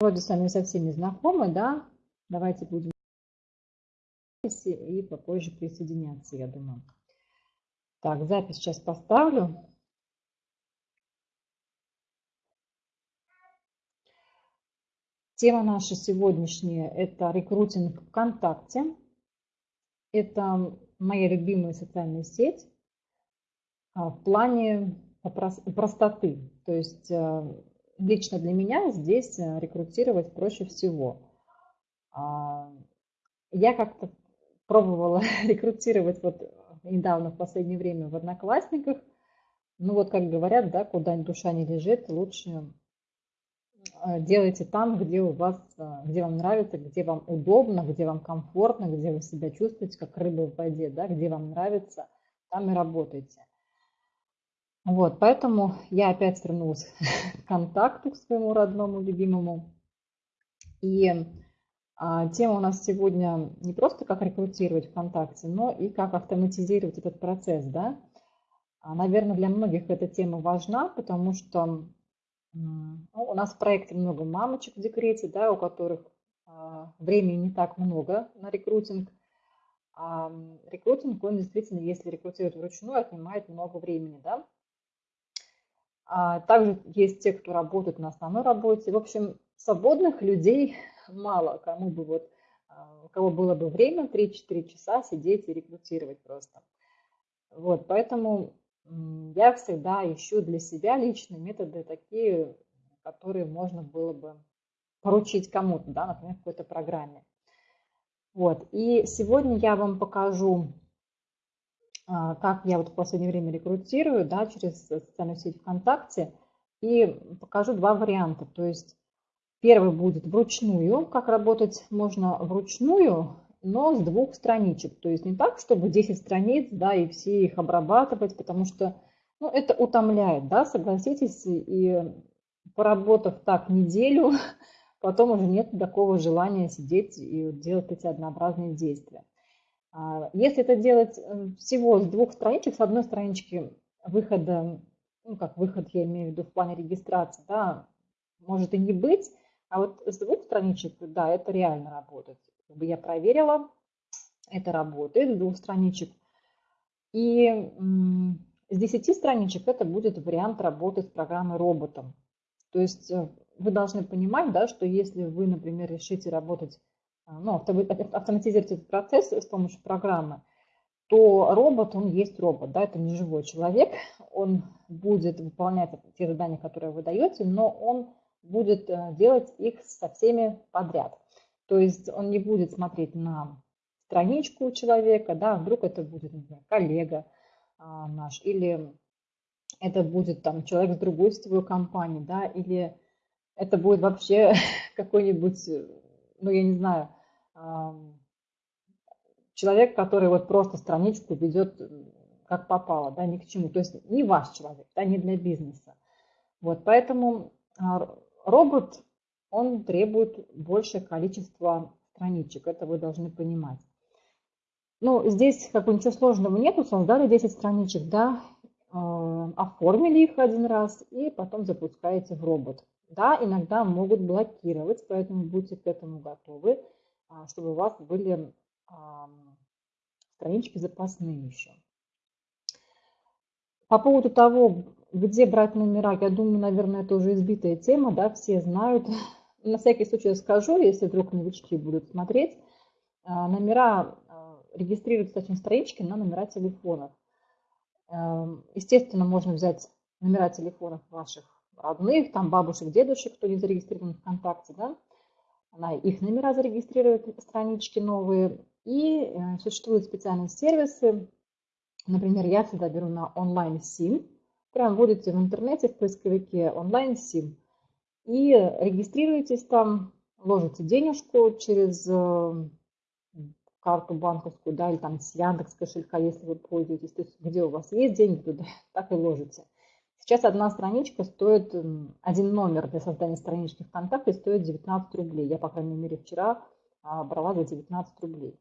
вроде с вами со всеми знакомы, да? Давайте будем и попозже присоединяться, я думаю. Так, запись сейчас поставлю. Тема наша сегодняшняя – это рекрутинг ВКонтакте. Это моя любимая социальная сеть а, в плане простоты. То есть э, лично для меня здесь э, рекрутировать проще всего. А, я как-то пробовала рекрутировать вот недавно в последнее время в Одноклассниках. Ну вот, как говорят, да, куда душа не лежит, лучше э, делайте там, где у вас, э, где вам нравится, где вам удобно, где вам комфортно, где вы себя чувствуете как рыба в воде, да, где вам нравится, там и работайте. Вот, поэтому я опять вернулась к контакту, к своему родному, любимому. И а, тема у нас сегодня не просто как рекрутировать ВКонтакте, но и как автоматизировать этот процесс, да. А, наверное, для многих эта тема важна, потому что ну, у нас в проекте много мамочек в декрете, да, у которых а, времени не так много на рекрутинг. А рекрутинг, он действительно, если рекрутировать вручную, отнимает много времени, да. А также есть те, кто работает на основной работе. В общем, свободных людей мало, кому бы вот, а, у кого было бы время 3-4 часа сидеть и рекрутировать просто. Вот, поэтому я всегда ищу для себя личные методы такие, которые можно было бы поручить кому-то, да, например, какой-то программе. Вот, и сегодня я вам покажу как я вот в последнее время рекрутирую, да, через социальную сеть ВКонтакте, и покажу два варианта. То есть первый будет вручную, как работать можно вручную, но с двух страничек. То есть не так, чтобы 10 страниц, да, и все их обрабатывать, потому что, ну, это утомляет, да, согласитесь, и поработав так неделю, потом уже нет такого желания сидеть и делать эти однообразные действия. А, если это делать э, всего с двух страничек, с одной странички выхода, ну как выход я имею в виду в плане регистрации, да, может и не быть, а вот с двух страничек, да, это реально работает. Я проверила, это работает с двух страничек. И с 10 страничек это будет вариант работы с программой роботом. То есть э, вы должны понимать, да, что если вы, например, решите работать ну, автоматизировать этот процесс с помощью программы, то робот, он есть робот, да, это не живой человек, он будет выполнять те задания, которые вы даете, но он будет э, делать их со всеми подряд. То есть он не будет смотреть на страничку человека, да, вдруг это будет, например, коллега а, наш, или это будет там человек с другой сетевой компании, да, или это будет вообще какой-нибудь, ну, я не знаю, человек, который вот просто страничку ведет как попало, да, ни к чему. То есть не ваш человек, да, не для бизнеса. Вот, поэтому а, робот, он требует большее количество страничек, это вы должны понимать. Ну, здесь как бы ничего сложного нету, создали 10 страничек, да, а, оформили их один раз и потом запускаете в робот. Да, иногда могут блокировать, поэтому будьте к этому готовы. А, чтобы у вас были странички запасные еще. По поводу того, где брать номера, я думаю, наверное, это уже избитая тема, да, все знают. На всякий случай скажу, если вдруг новички будут смотреть. А, номера а, регистрируются, точнее, странички на номера телефонов. Естественно, можно взять номера телефонов ваших родных, там бабушек, дедушек, кто не зарегистрирован ВКонтакте, да, она их номера зарегистрирует, странички новые. И э, существуют специальные сервисы. Например, я всегда беру на онлайн-сим. Прям вводите в интернете, в поисковике онлайн-сим. И регистрируетесь там, ложите денежку через э, карту банковскую, да, или там с Яндекс кошелька, если вы пользуетесь, то есть где у вас есть деньги, туда так и ложите. Сейчас одна страничка стоит, один номер для создания странички ВКонтакте стоит 19 рублей. Я, по крайней мере, вчера а, брала за 19 рублей.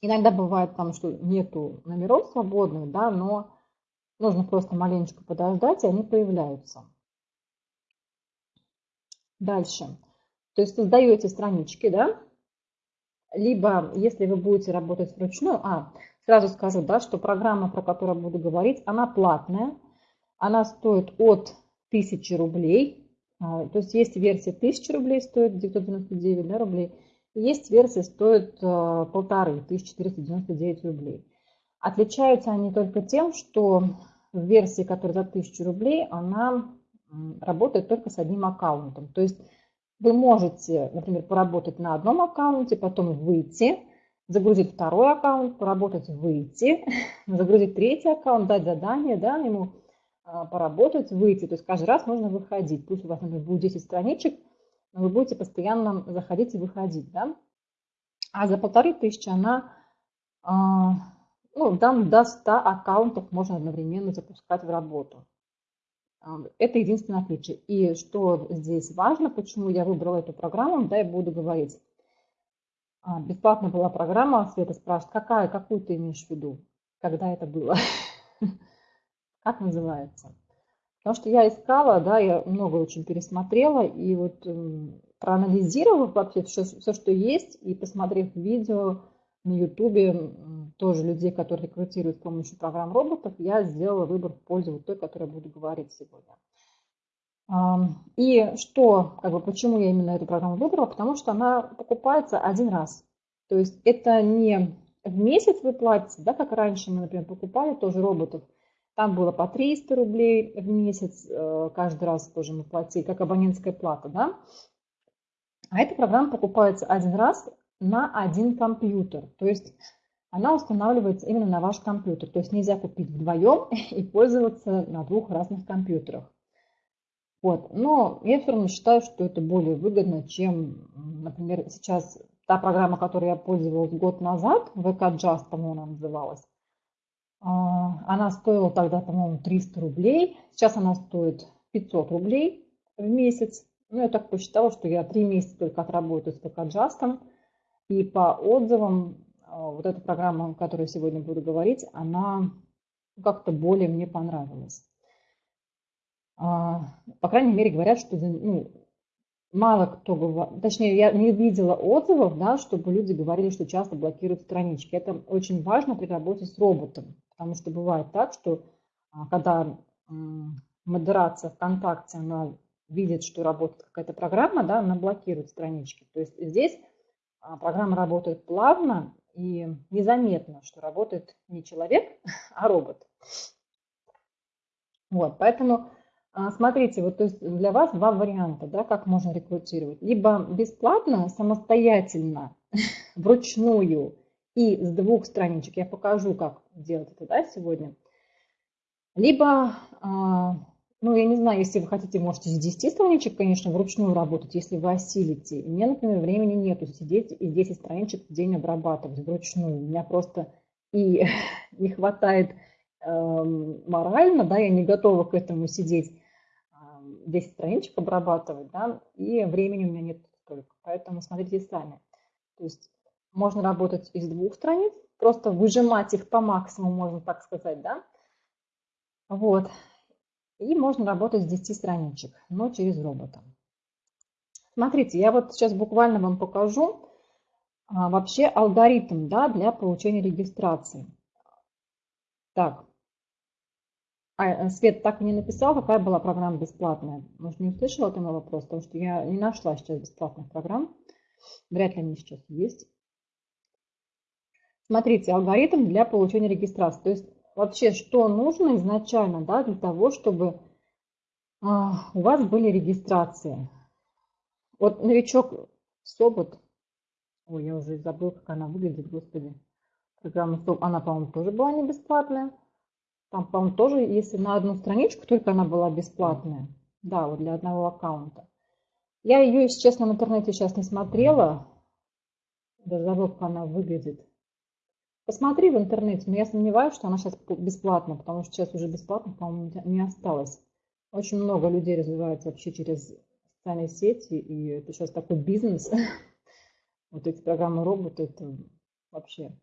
Иногда бывает там, что нету номеров свободных, да, но нужно просто маленечко подождать, и они появляются. Дальше. То есть создаете странички, да? Либо, если вы будете работать вручную, а, сразу скажу, да, что программа, про которую буду говорить, она платная. Она стоит от 1000 рублей. А, то есть есть версия 1000 рублей, стоит 999 да, рублей. Есть версия, стоит а, полторы, 1499 рублей. Отличаются они только тем, что в версии, которая за 1000 рублей, она работает только с одним аккаунтом. То есть вы можете, например, поработать на одном аккаунте, потом выйти, загрузить второй аккаунт, поработать, выйти, загрузить третий аккаунт, дать задание, да, ему поработать, выйти. То есть каждый раз нужно выходить. Пусть у вас, например, будет 10 страничек, но вы будете постоянно заходить и выходить. Да? А за полторы тысячи она а, ну, там до 100 аккаунтов можно одновременно запускать в работу. А, это единственное отличие. И что здесь важно, почему я выбрала эту программу, да, я буду говорить. Бесплатная была программа, Света спрашивает, какая, какую ты имеешь в виду, когда это было? как называется. Потому что я искала, да, я много очень пересмотрела, и вот проанализировав вообще все, все, что есть, и посмотрев видео на ютубе тоже людей, которые рекрутируют с помощью программ роботов, я сделала выбор в пользу вот той, которой буду говорить сегодня. И что, как бы, почему я именно эту программу выбрала? Потому что она покупается один раз. То есть это не в месяц вы платите, да, как раньше мы, например, покупали тоже роботов – там было по 300 рублей в месяц, э, каждый раз тоже мы платили, как абонентская плата, да. А эта программа покупается один раз на один компьютер, то есть она устанавливается именно на ваш компьютер. То есть нельзя купить вдвоем и пользоваться на двух разных компьютерах. Вот. Но я все равно считаю, что это более выгодно, чем, например, сейчас та программа, которой я пользовалась год назад, VK Just, по-моему, она называлась, она стоила тогда, по-моему, 300 рублей. Сейчас она стоит 500 рублей в месяц. Ну, я так посчитала, что я три месяца только отработаю с ПК-джастом. И по отзывам, а, вот эта программа, о которой я сегодня буду говорить, она как-то более мне понравилась. А, по крайней мере, говорят, что ну, мало кто говорит, точнее, я не видела отзывов, да, чтобы люди говорили, что часто блокируют странички. Это очень важно при работе с роботом. Потому что бывает так, что а, когда модерация ВКонтакте, она видит, что работает какая-то программа, да, она блокирует странички. То есть здесь а, программа работает плавно и незаметно, что работает не человек, а робот. Вот, поэтому смотрите, вот то есть для вас два варианта, да, как можно рекрутировать. Либо бесплатно, самостоятельно, вручную, и с двух страничек. Я покажу, как делать это да, сегодня. Либо, а, ну, я не знаю, если вы хотите, можете с 10 страничек, конечно, вручную работать, если вы осилите. Меня, например, времени нету сидеть и 10 страничек в день обрабатывать вручную. У меня просто и не хватает эм, морально, да, я не готова к этому сидеть 10 страничек обрабатывать, да, и времени у меня нет столько. Поэтому смотрите сами. То есть можно работать из двух страниц, просто выжимать их по максимуму, можно так сказать, да. Вот. И можно работать с 10 страничек, но через робота. Смотрите, я вот сейчас буквально вам покажу а, вообще алгоритм да, для получения регистрации. Так, а, Свет так и не написал, какая была программа бесплатная. Может, не услышала ты мой вопрос, потому что я не нашла сейчас бесплатных программ. Вряд ли они сейчас есть. Смотрите, алгоритм для получения регистрации. То есть вообще, что нужно изначально да, для того, чтобы а, у вас были регистрации. Вот новичок Собот, ой, я уже забыл, как она выглядит, господи. Программа Собот, она, по-моему, тоже была не бесплатная. Там, по-моему, тоже, если на одну страничку только она была бесплатная. Да, вот для одного аккаунта. Я ее, если честно, в интернете сейчас не смотрела. Даже забыл, как она выглядит. Посмотри в интернете, но я сомневаюсь, что она сейчас бесплатна, потому что сейчас уже бесплатно, по-моему, не осталось. Очень много людей развивается вообще через социальные сети, и это сейчас такой бизнес. Вот эти программы роботы, это вообще,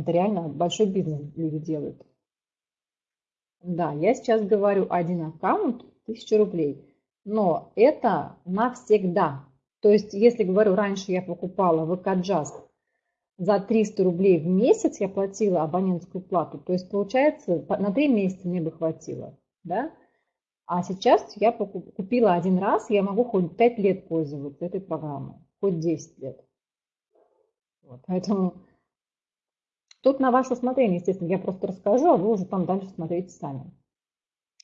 это реально большой бизнес люди делают. Да, я сейчас говорю один аккаунт, 1000 рублей. но это навсегда. То есть, если говорю, раньше я покупала ВК Джаз за 300 рублей в месяц, я платила абонентскую плату, то есть, получается, на 3 месяца мне бы хватило, да? А сейчас я купила один раз, я могу хоть 5 лет пользоваться этой программой, хоть 10 лет. Вот, поэтому тут на ваше усмотрение, естественно, я просто расскажу, а вы уже там дальше смотрите сами.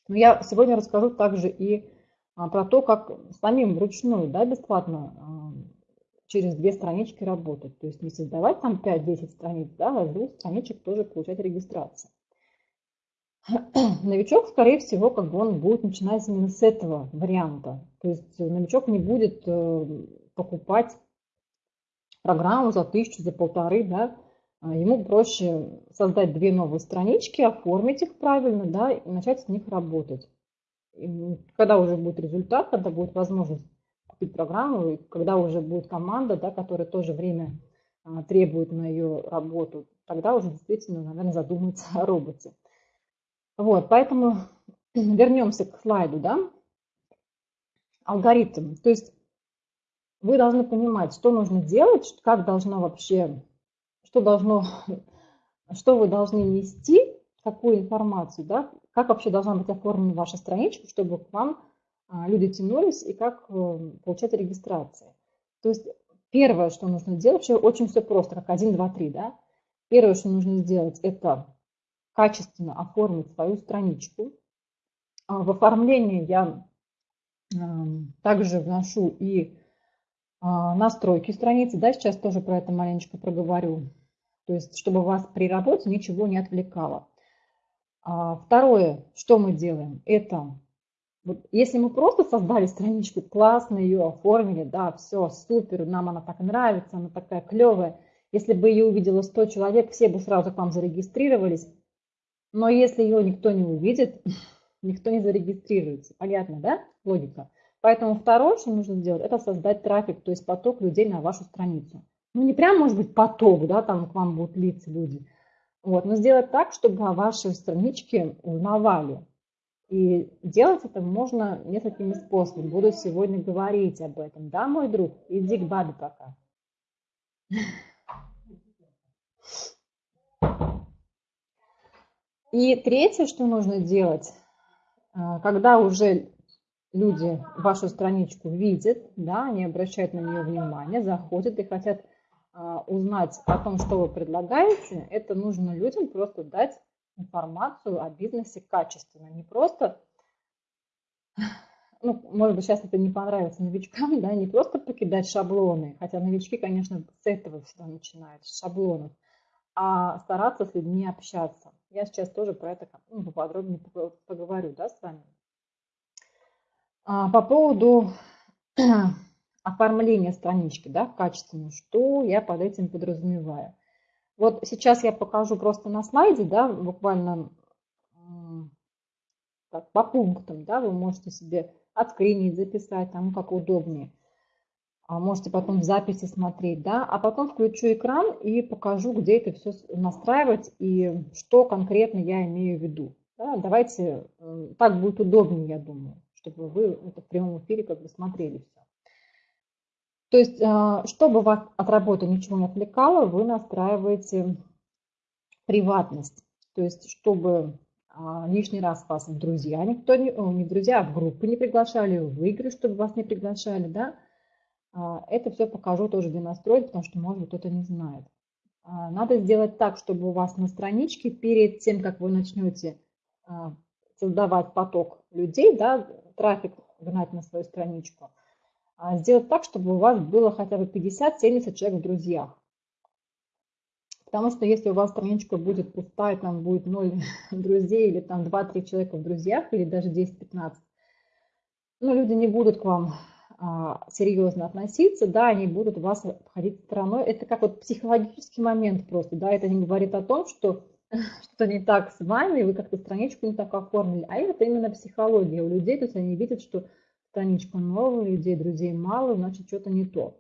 Но я сегодня расскажу также и а, про то, как самим вручную, да, бесплатно а, через две странички работать. То есть не создавать там 5-10 страниц, да, а с двух страничек тоже получать регистрацию. Новичок, скорее всего, как бы он будет начинать именно с этого варианта. То есть новичок не будет э, покупать программу за тысячу, за полторы, да, ему проще создать две новые странички, оформить их правильно, да, и начать с них работать. И когда уже будет результат, когда будет возможность купить программу, и когда уже будет команда, да, которая тоже время а, требует на ее работу, тогда уже действительно, наверное, задуматься о роботе. Вот, поэтому вернемся к слайду, да, алгоритм. То есть вы должны понимать, что нужно делать, как должно вообще, что должно, что вы должны нести, какую информацию, да, как вообще должна быть оформлена ваша страничка, чтобы к вам а, люди тянулись и как э, получать регистрации. То есть первое, что нужно делать, очень все просто, как 1, 2, 3, да. Первое, что нужно сделать, это качественно оформить свою страничку. А, в оформлении я также вношу и а, настройки страницы, да, сейчас тоже про это маленечко проговорю. То есть, чтобы вас при работе ничего не отвлекало. А, второе, что мы делаем, это, вот, если мы просто создали страничку, классно ее оформили, да, все, супер, нам она так нравится, она такая клевая. Если бы ее увидело 100 человек, все бы сразу к вам зарегистрировались. Но если ее никто не увидит, никто не зарегистрируется. Понятно, да, логика? Поэтому второе, что нужно сделать, это создать трафик, то есть поток людей на вашу страницу. Ну, не прям, может быть, поток, да, там к вам будут литься люди. Вот, но сделать так, чтобы о вашей страничке узнавали. И делать это можно несколькими способами. Буду сегодня говорить об этом. Да, мой друг? Иди к бабе пока. И третье, что нужно делать, а, когда уже люди вашу страничку видят, да, они обращают на нее внимание, заходят и хотят узнать о том, что вы предлагаете, это нужно людям просто дать информацию о бизнесе качественно, не просто, ну, может быть, сейчас это не понравится новичкам, да, не просто покидать шаблоны, хотя новички, конечно, с этого всегда начинают, с шаблонов, а стараться с людьми общаться. Я сейчас тоже про это ну, поподробнее поговорю, да, с вами. А, по поводу оформления странички, да, качественно, что я под этим подразумеваю. Вот сейчас я покажу просто на слайде, да, буквально так, по пунктам, да, вы можете себе отскринить, записать, там как удобнее. А можете потом в записи смотреть, да, а потом включу экран и покажу, где это все настраивать и что конкретно я имею в виду. Да, давайте, так будет удобнее, я думаю чтобы вы это в прямом эфире как бы смотрели все. То есть, а, чтобы вас от работы ничего не отвлекало, вы настраиваете приватность. То есть, чтобы а, лишний раз вас в друзья никто не, не друзья, а в группы не приглашали, в игры, чтобы вас не приглашали, да. А, это все покажу тоже, где настроить, потому что, может кто-то не знает. Надо сделать так, чтобы у вас на страничке перед тем, как вы начнете создавать поток людей, да, трафик гнать на свою страничку, а сделать так, чтобы у вас было хотя бы 50-70 человек в друзьях. Потому что если у вас страничка будет пустая, там будет 0 друзей, или там 2-3 человека в друзьях, или даже 10-15, ну, люди не будут к вам а, серьезно относиться, да, они будут вас обходить стороной. Это как вот психологический момент просто, да, это не говорит о том, что что-то не так с вами, вы как-то страничку не так оформили. А это именно психология у людей, то есть они видят, что страничка новая, людей, друзей мало, значит что-то не то.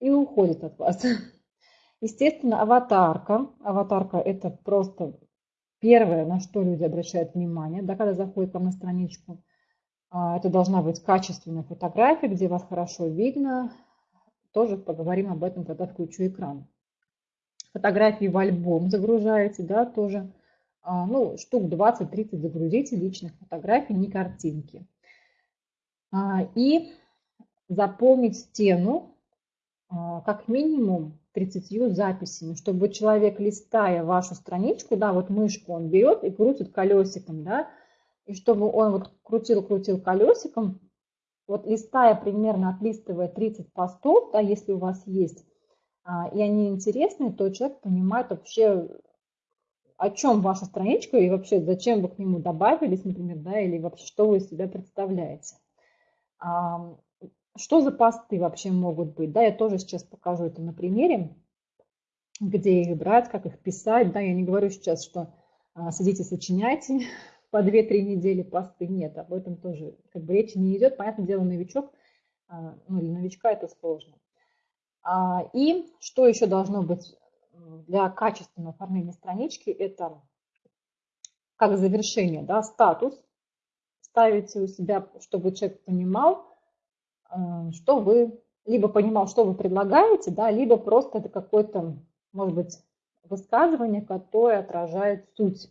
И уходят от вас. Естественно, аватарка. Аватарка это просто первое, на что люди обращают внимание, да, когда заходят к вам на страничку. А, это должна быть качественная фотография, где вас хорошо видно. Тоже поговорим об этом, когда включу экран. Фотографии в альбом загружаете, да, тоже. А, ну, штук 20-30 загрузите личных фотографий, не картинки. А, и заполнить стену как минимум 30 записями, чтобы человек, листая вашу страничку, да, вот мышку он берет и крутит колесиком, да, и чтобы он вот крутил-крутил колесиком, вот листая примерно, отлистывая 30 постов, да, если у вас есть, а, и они интересные, то человек понимает вообще, о чем ваша страничка и вообще зачем вы к нему добавились, например, да, или вообще что вы из себя представляете. Что за посты вообще могут быть? Да, я тоже сейчас покажу это на примере, где их брать, как их писать. Да, я не говорю сейчас, что а, сидите, сочиняйте по 2-3 недели посты. Нет, об этом тоже как бы речи не идет. Понятное дело, новичок, а, ну, для новичка это сложно. А, и что еще должно быть для качественного оформления странички, это как завершение, да, статус. Ставите у себя, чтобы человек понимал, Э, что вы, либо понимал, что вы предлагаете, да, либо просто это какое-то, может быть, высказывание, которое отражает суть.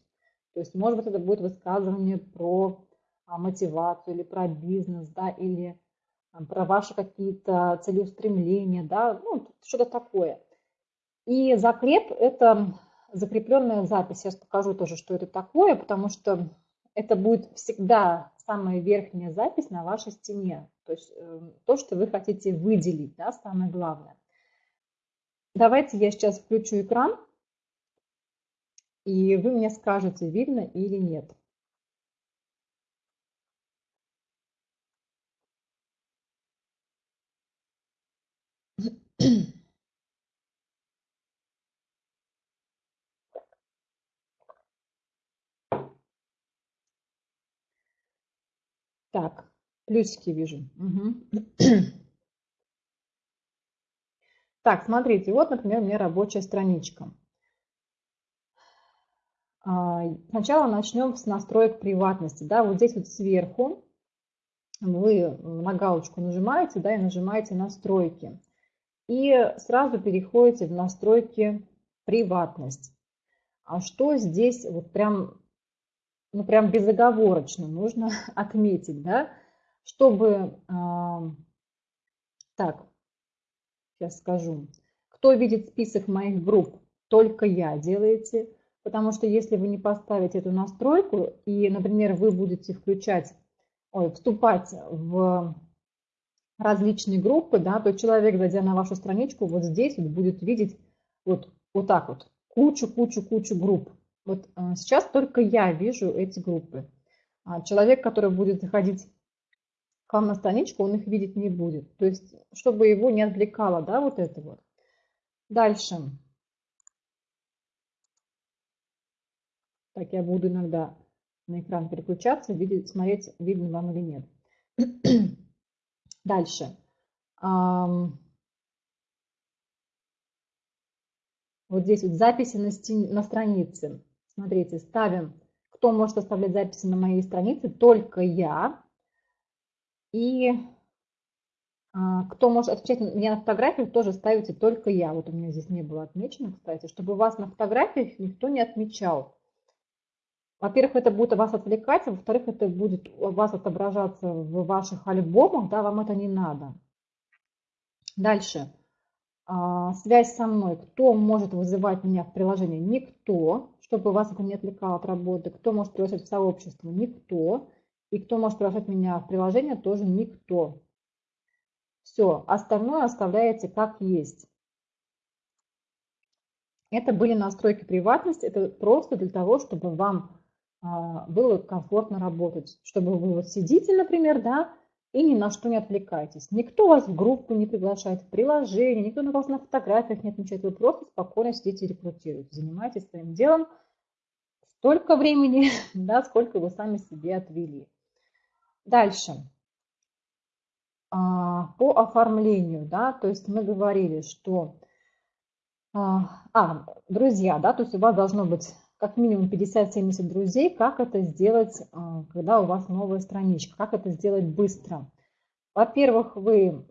То есть, может быть, это будет высказывание про а, мотивацию или про бизнес, да, или про ваши какие-то целеустремления, да, ну, что-то такое. И закреп – это закрепленная запись. Я покажу тоже, что это такое, потому что это будет всегда самая верхняя запись на вашей стене. То есть эм, то, что вы хотите выделить, да, самое главное. Давайте я сейчас включу экран, и вы мне скажете, видно или нет. Так, плюсики вижу. Угу. Так, смотрите, вот, например, у меня рабочая страничка. А, сначала начнем с настроек приватности. Да, вот здесь вот сверху вы на галочку нажимаете, да, и нажимаете настройки. И сразу переходите в настройки приватность. А что здесь вот прям ну, прям безоговорочно нужно отметить, да, чтобы, так, сейчас скажу, кто видит список моих групп, только я делаете, потому что если вы не поставите эту настройку, и, например, вы будете включать, ой, вступать в различные группы, да, то человек, зайдя на вашу страничку, вот здесь вот будет видеть вот, вот так вот, кучу-кучу-кучу групп. Вот а, сейчас только я вижу эти группы. А человек, который будет заходить к вам на страничку, он их видеть не будет. То есть, чтобы его не отвлекало, да, вот это вот. Дальше. Так, я буду иногда на экран переключаться, видеть, смотреть, видно вам или нет. Дальше. Вот здесь вот записи на, стен, на странице. Смотрите, ставим, кто может оставлять записи на моей странице, только я. И а, кто может отвечать меня на фотографиях, тоже ставите только я. Вот у меня здесь не было отмечено, кстати, чтобы вас на фотографиях никто не отмечал. Во-первых, это будет вас отвлекать, а во-вторых, это будет у вас отображаться в ваших альбомах, да, вам это не надо. Дальше. А, связь со мной. Кто может вызывать меня в приложение? Никто чтобы вас это не отвлекало от работы. Кто может приглашать в сообщество? Никто. И кто может приглашать меня в приложение? Тоже никто. Все, остальное оставляете как есть. Это были настройки приватности. Это просто для того, чтобы вам а, было комфортно работать. Чтобы вы вот сидите, например, да, и ни на что не отвлекайтесь. Никто вас в группу не приглашает, в приложение, никто на вас на фотографиях не отмечает. Вы просто спокойно сидите и рекрутируете. Занимайтесь своим делом столько времени, да, сколько вы сами себе отвели. Дальше. А, по оформлению, да, то есть мы говорили, что... А, а, друзья, да, то есть у вас должно быть как минимум 50-70 друзей, как это сделать, а, когда у вас новая страничка, как это сделать быстро. Во-первых, вы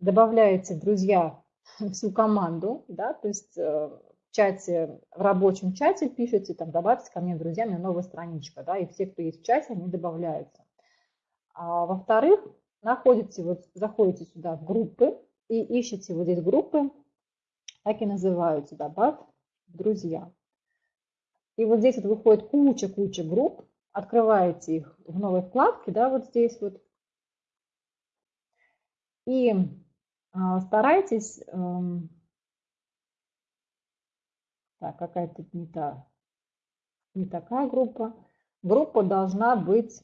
добавляете в друзья всю команду, да, то есть э, в чате, в рабочем чате пишете, там, добавьте ко мне, друзья, мне новая страничка, да, и все, кто есть в чате, они добавляются. А во-вторых, находите, вот заходите сюда в группы и ищете вот здесь группы, так и называются, добавь друзья. И вот здесь вот выходит куча-куча групп, открываете их в новой вкладке, да, вот здесь вот. И а, старайтесь, эм, так, какая-то не та, не такая группа. Группа должна быть,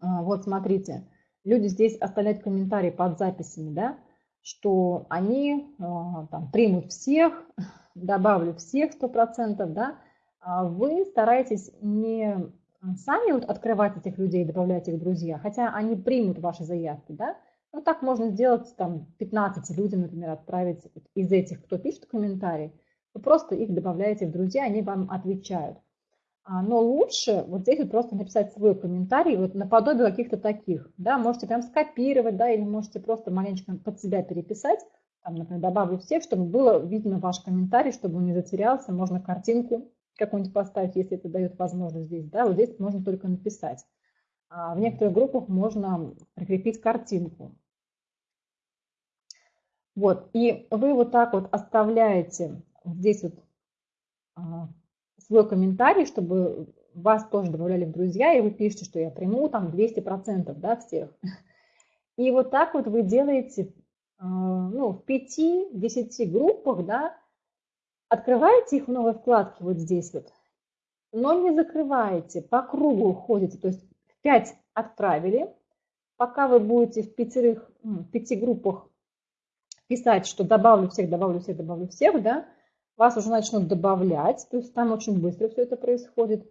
а, вот смотрите, люди здесь оставляют комментарии под записями, да, что они а, там примут всех, добавлю всех 100%, да, а вы стараетесь не сами вот открывать этих людей, добавлять их в друзья, хотя они примут ваши заявки, да, ну так можно сделать там 15 людям, например, отправить из этих, кто пишет комментарий, вы просто их добавляете в друзья, они вам отвечают. А, но лучше вот здесь вот просто написать свой комментарий, вот наподобие каких-то таких, да, можете прям скопировать, да, или можете просто маленько под себя переписать, там, например, добавлю всех, чтобы было видно ваш комментарий, чтобы он не затерялся, можно картинку какую-нибудь поставить, если это дает возможность здесь, да, вот здесь можно только написать. А в некоторых группах можно прикрепить картинку. Вот, и вы вот так вот оставляете здесь вот а, свой комментарий, чтобы вас тоже добавляли в друзья, и вы пишете, что я приму там 200% да, всех. И вот так вот вы делаете ну, в 5-10 группах, да, открываете их в новой вкладке вот здесь вот, но не закрываете, по кругу ходите, то есть в 5 отправили, пока вы будете в пятерых, в пяти группах писать, что добавлю всех, добавлю всех, добавлю всех, да, вас уже начнут добавлять, то есть там очень быстро все это происходит.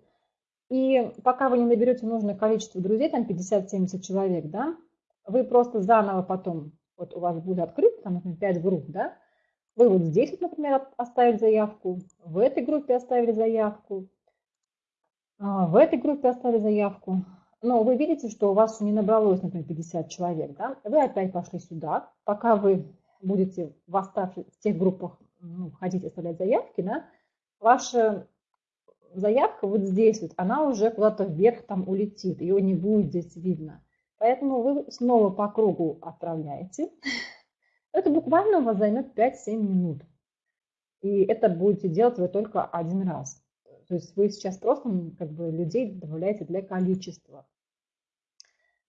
И пока вы не наберете нужное количество друзей, там 50-70 человек, да, вы просто заново потом вот у вас будет открыто, там, например, 5 групп, да, вы вот здесь, вот, например, оставили заявку, в этой группе оставили заявку, а, в этой группе оставили заявку, но вы видите, что у вас не набралось, например, 50 человек, да, вы опять пошли сюда, пока вы будете в оставшихся в тех группах ну, хотите оставлять заявки, да, ваша заявка вот здесь вот, она уже куда-то вверх там улетит, ее не будет здесь видно. Поэтому вы снова по кругу отправляете. Это буквально у вас займет 5-7 минут. И это будете делать вы только один раз. То есть вы сейчас просто как бы людей добавляете для количества.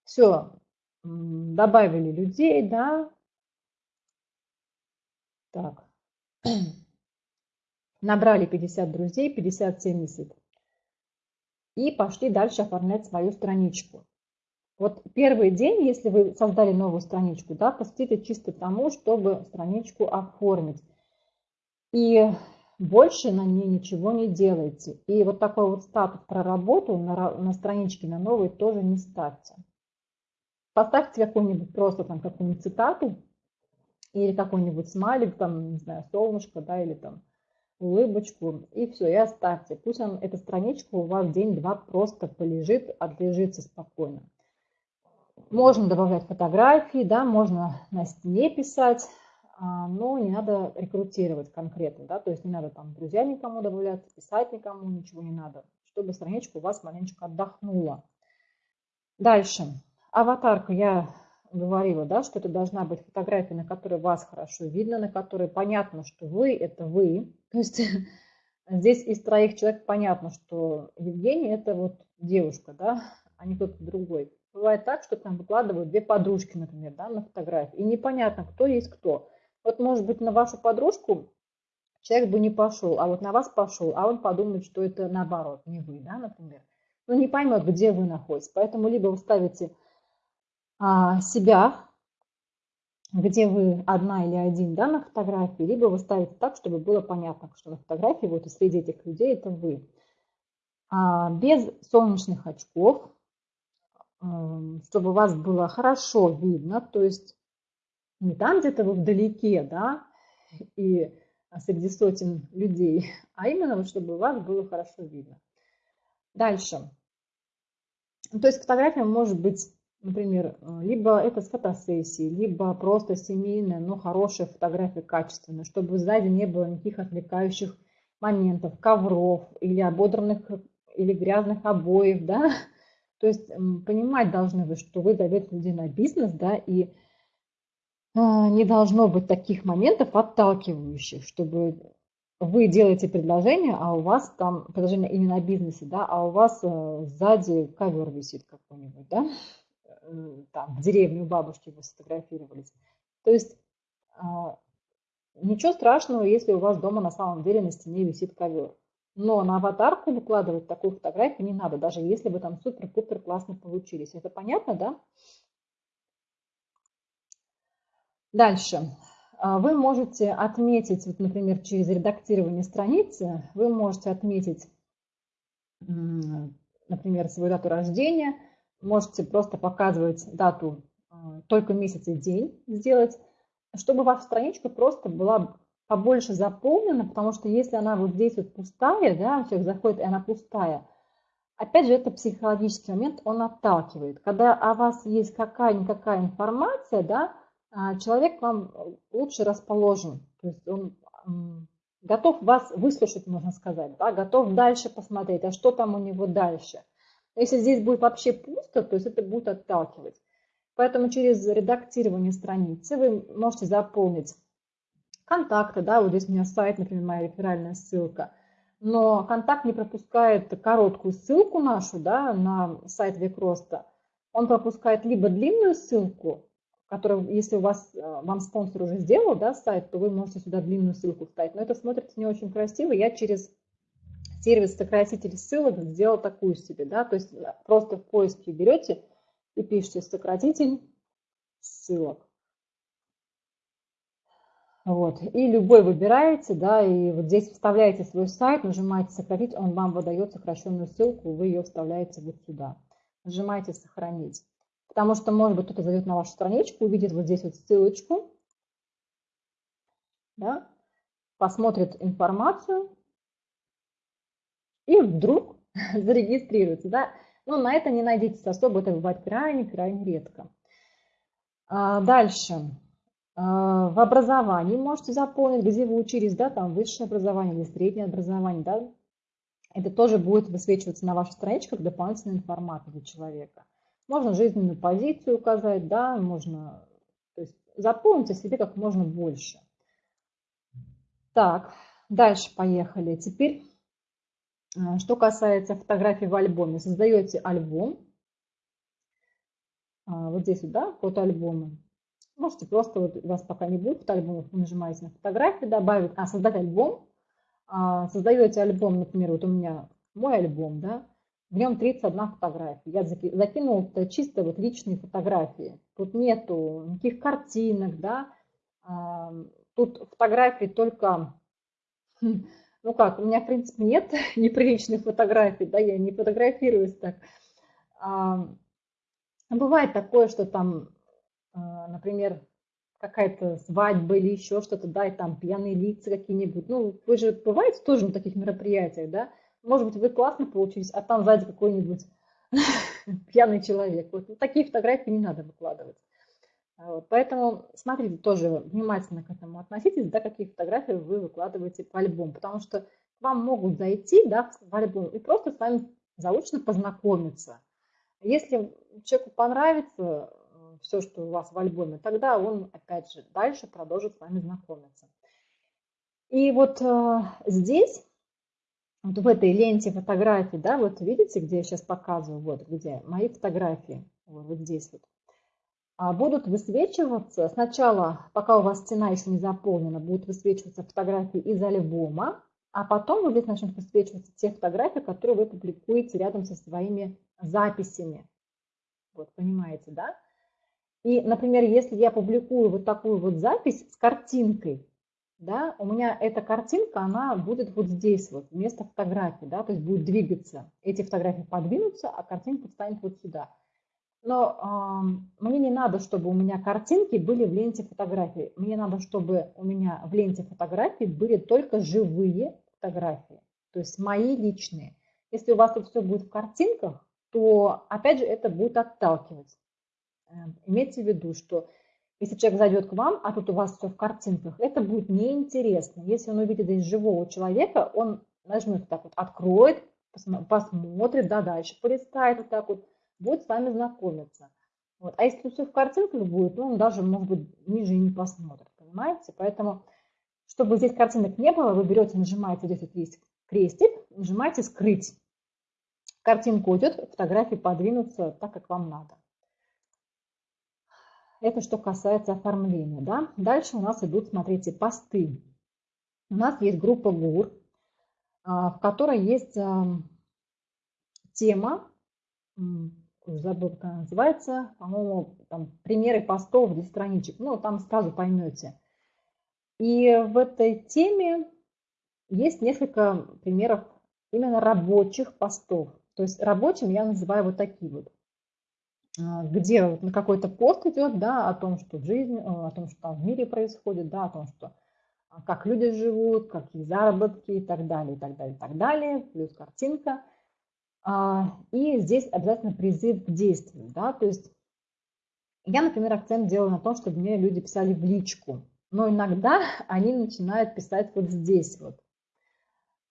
Все, добавили людей, да. Так. Набрали 50 друзей, 50-70. И пошли дальше оформлять свою страничку. Вот первый день, если вы создали новую страничку, да, посвятите чисто тому, чтобы страничку оформить. И больше на ней ничего не делайте. И вот такой вот статус про работу на, на страничке на новой тоже не ставьте. Поставьте какую-нибудь просто там какую-нибудь цитату или какой-нибудь смайлик, там, не знаю, солнышко, да, или там улыбочку, и все, и оставьте. Пусть он, эта страничка у вас день-два просто полежит, отлежится спокойно. Можно добавлять фотографии, да, можно на стене писать, а, но не надо рекрутировать конкретно, да, то есть не надо там друзья никому добавлять, писать никому, ничего не надо, чтобы страничка у вас маленечко отдохнула. Дальше. Аватарка я говорила, да, что это должна быть фотография, на которой вас хорошо видно, на которой понятно, что вы – это вы. То есть здесь из троих человек понятно, что Евгений – это вот девушка, да, а не кто-то другой. Бывает так, что там выкладывают две подружки, например, да, на фотографии, и непонятно, кто есть кто. Вот, может быть, на вашу подружку человек бы не пошел, а вот на вас пошел, а он подумает, что это наоборот, не вы, да, например. Ну, не поймет, где вы находитесь. Поэтому либо вы ставите а, себя, где вы одна или один да, на фотографии, либо вы ставите так, чтобы было понятно, что на фотографии вот и среди этих людей это вы. А, без солнечных очков, чтобы вас было хорошо видно, то есть не там где-то вы вдалеке, да, и среди сотен людей, а именно, чтобы вас было хорошо видно. Дальше. То есть фотография может быть, например, либо это с фотосессии, либо просто семейная, но хорошая фотография, качественная, чтобы сзади не было никаких отвлекающих моментов, ковров или ободранных или грязных обоев, да. То есть понимать должны вы, что вы зовете людей на бизнес, да, и а, не должно быть таких моментов отталкивающих, чтобы вы делаете предложение, а у вас там предложение именно о бизнесе, да, а у вас э, сзади ковер висит какой-нибудь, да, там в деревне у бабушки вы сфотографировались. То есть а, ничего страшного, если у вас дома на самом деле на стене висит ковер. Но на аватарку выкладывать такую фотографию не надо, даже если вы там супер-пупер классно получились. Это понятно, да? Дальше. А, вы можете отметить, вот, например, через редактирование страницы, вы можете отметить, например, свою дату рождения, можете просто показывать дату, а, только месяц и день сделать, чтобы ваша страничка просто была побольше заполнена, потому что если она вот здесь вот пустая, да, человек заходит, и она пустая, опять же, это психологический момент, он отталкивает. Когда о вас есть какая-никакая информация, да, а, человек вам лучше расположен, то есть он готов вас выслушать, можно сказать, да, готов дальше посмотреть, а что там у него дальше. Если здесь будет вообще пусто, то есть это будет отталкивать. Поэтому через редактирование страницы вы можете заполнить контакты, да, вот здесь у меня сайт, например, моя реферальная ссылка, но контакт не пропускает короткую ссылку нашу, да, на сайт Век Роста, он пропускает либо длинную ссылку, который, если у вас, э, вам спонсор уже сделал да, сайт, то вы можете сюда длинную ссылку вставить. Но это смотрится не очень красиво. Я через сервис сократитель ссылок сделал такую себе. Да? То есть просто в поиске берете и пишите сократитель ссылок. Вот. И любой выбираете, да, и вот здесь вставляете свой сайт, нажимаете сократить, он вам выдает сокращенную ссылку, вы ее вставляете вот сюда. Нажимаете сохранить. Потому что, может быть, кто-то зайдет на вашу страничку, увидит вот здесь вот ссылочку, да, посмотрит информацию и вдруг зарегистрируется. Да? Но на это не найдитесь особо, это бывает крайне-крайне редко. А, дальше. А, в образовании можете заполнить, где вы учились, да, там высшее образование или среднее образование, да, это тоже будет высвечиваться на вашей страничке как дополнительная информация для человека. Можно жизненную позицию указать, да, можно то есть заполнить себе как можно больше. Так, дальше поехали. Теперь, э, что касается фотографий в альбоме. Создаете альбом. А, вот здесь, да, фотоальбомы. Можете просто, вот у вас пока не будет фотоальбомов, вы нажимаете на фотографии, добавить, а, создать альбом. А, создаете альбом, например, вот у меня мой альбом, да, в нем 31 фотография. Я закинул чисто вот личные фотографии. Тут нету никаких картинок, да. Тут фотографии только, ну как, у меня, в принципе, нет неприличных фотографий, да, я не фотографируюсь так. Бывает такое, что там, а, например, какая-то свадьба или еще что-то, да, и там пьяные лица какие-нибудь. Ну, вы же бываете тоже на таких мероприятиях, да, может быть, вы классно получились, а там сзади какой-нибудь пьяный человек. Вот такие фотографии не надо выкладывать. А вот, поэтому смотрите, тоже внимательно к этому относитесь, да, какие фотографии вы выкладываете в альбом, потому что к вам могут зайти да, в альбом и просто с вами заочно познакомиться. Если человеку понравится все, что у вас в альбоме, тогда он, опять же, дальше продолжит с вами знакомиться. И вот э, здесь вот в этой ленте фотографий, да, вот видите, где я сейчас показываю, вот где мои фотографии, вот, вот здесь вот, а будут высвечиваться, сначала, пока у вас стена еще не заполнена, будут высвечиваться фотографии из альбома, а потом вот здесь начнут высвечиваться те фотографии, которые вы публикуете рядом со своими записями. Вот, понимаете, да? И, например, если я публикую вот такую вот запись с картинкой, да, у меня эта картинка, она будет вот здесь вот, вместо фотографии, да, то есть будет двигаться. Эти фотографии подвинутся, а картинка встанет вот сюда. Но э, мне не надо, чтобы у меня картинки были в ленте фотографий. Мне надо, чтобы у меня в ленте фотографий были только живые фотографии, то есть мои личные. Если у вас тут все будет в картинках, то опять же это будет отталкивать. Эм, имейте в виду, что если человек зайдет к вам, а тут у вас все в картинках, это будет неинтересно. Если он увидит здесь живого человека, он нажмет так вот, откроет, посмотрит, да, дальше полистает вот так вот, будет с вами знакомиться. Вот. А если все в картинках будет, ну, он даже, может быть, ниже и не посмотрит, понимаете? Поэтому, чтобы здесь картинок не было, вы берете, нажимаете здесь вот есть крестик, нажимаете «Скрыть». Картинка уйдет, фотографии подвинутся так, как вам надо. Это что касается оформления. Да? Дальше у нас идут, смотрите, посты. У нас есть группа ГУР, а, в которой есть тема, забыл, как она называется, по-моему, там примеры постов, 10 страничек, ну, там сразу поймете. И в этой теме есть несколько примеров именно рабочих постов. То есть рабочим я называю вот такие вот. А, где на какой-то пост идет, да, о том, что в жизни, о том, что там в мире происходит, да, о том, что а, как люди живут, какие заработки и так далее, и так далее, и так далее, плюс картинка. А, и здесь обязательно призыв к действию, да, то есть я, например, акцент делаю на том, чтобы мне люди писали в личку, но иногда они начинают писать вот здесь вот,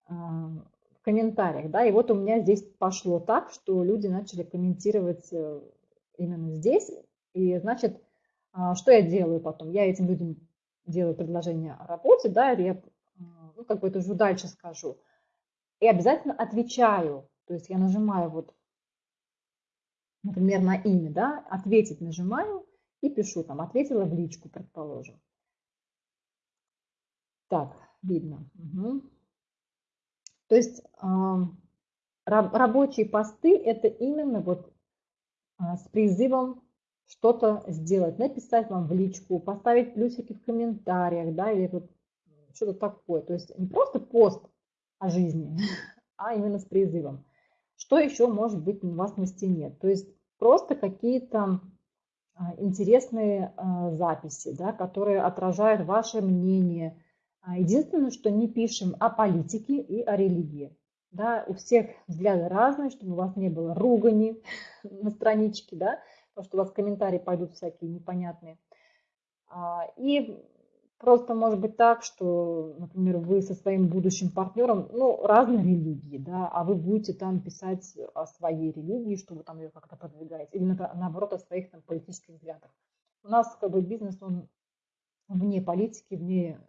в комментариях, да, и вот у меня здесь пошло так, что люди начали комментировать э, именно здесь. И значит, а, что я делаю потом? Я этим людям делаю предложение о работе, да, я, ну, как бы это уже дальше скажу. И обязательно отвечаю. То есть я нажимаю вот, например, на имя, да, ответить нажимаю и пишу там, ответила в личку, предположим. Так, видно. Угу. То есть рабочие посты это именно вот с призывом что-то сделать, написать вам в личку, поставить плюсики в комментариях, да, или что-то такое. То есть не просто пост о жизни, а именно с призывом. Что еще может быть у вас на стене? То есть просто какие-то а, интересные а, записи, да, которые отражают ваше мнение. Единственное, что не пишем о политике и о религии. Да, у всех взгляды разные, чтобы у вас не было ругани на страничке, да, потому что у вас комментарии пойдут всякие непонятные. А, и просто может быть так, что, например, вы со своим будущим партнером, ну, разные религии, да, а вы будете там писать о своей религии, что вы там ее как-то продвигаете, или наоборот о своих там политических взглядах. У нас как бы бизнес, он вне политики, вне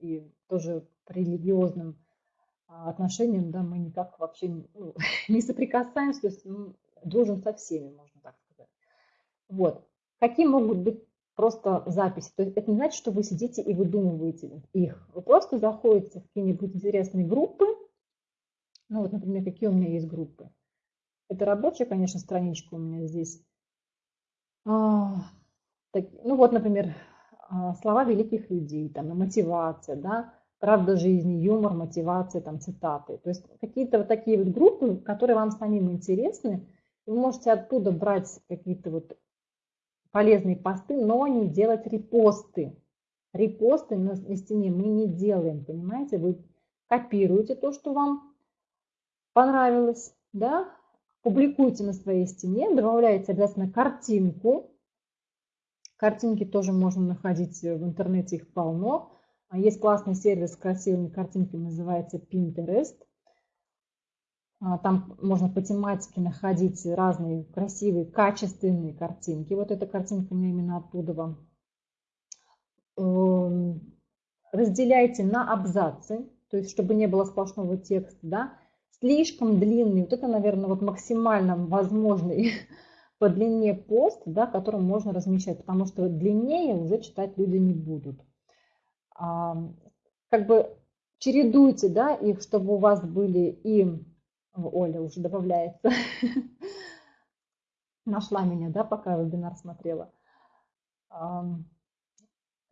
и тоже по религиозным отношениям, да, мы никак вообще ну, не соприкасаемся, то есть ну, дружим со всеми, можно так сказать. Вот. Какие могут быть просто записи? То есть это не значит, что вы сидите и выдумываете их. Вы просто заходите в какие-нибудь интересные группы. Ну вот, например, какие у меня есть группы. Это рабочая, конечно, страничка у меня здесь. А, ну вот, например, а, слова великих людей, там, мотивация, да, правда жизни, юмор, мотивация, там, цитаты. То есть какие-то вот такие вот группы, которые вам самим интересны, вы можете оттуда брать какие-то вот полезные посты, но не делать репосты. Репосты на, на стене мы не делаем, понимаете? Вы копируете то, что вам понравилось, да, публикуйте на своей стене, добавляете обязательно картинку. Картинки тоже можно находить в интернете, их полно. А есть классный сервис с красивыми картинками, называется Pinterest. А, там можно по тематике находить разные красивые, качественные картинки. Вот эта картинка у меня именно оттуда вам. Эм, разделяйте на абзацы, то есть чтобы не было сплошного текста, да. Слишком длинный, вот это, наверное, вот максимально возможный по длине пост, да, который можно размещать, потому что длиннее уже читать люди не будут как бы чередуйте, да, их, чтобы у вас были и... Оля уже добавляется. Нашла меня, да, пока вебинар смотрела.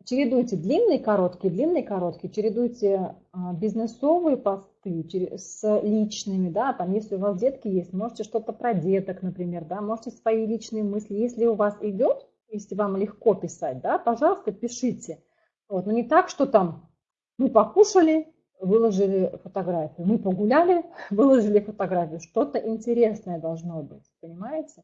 чередуйте длинные, короткие, длинные, короткие, чередуйте а, бизнесовые посты с личными, да, там, если у вас детки есть, можете что-то про деток, например, да, можете свои личные мысли, если у вас идет, если вам легко писать, да, пожалуйста, пишите. Вот, но не так, что там мы покушали, выложили фотографию, мы погуляли, выложили фотографию, что-то интересное должно быть, понимаете?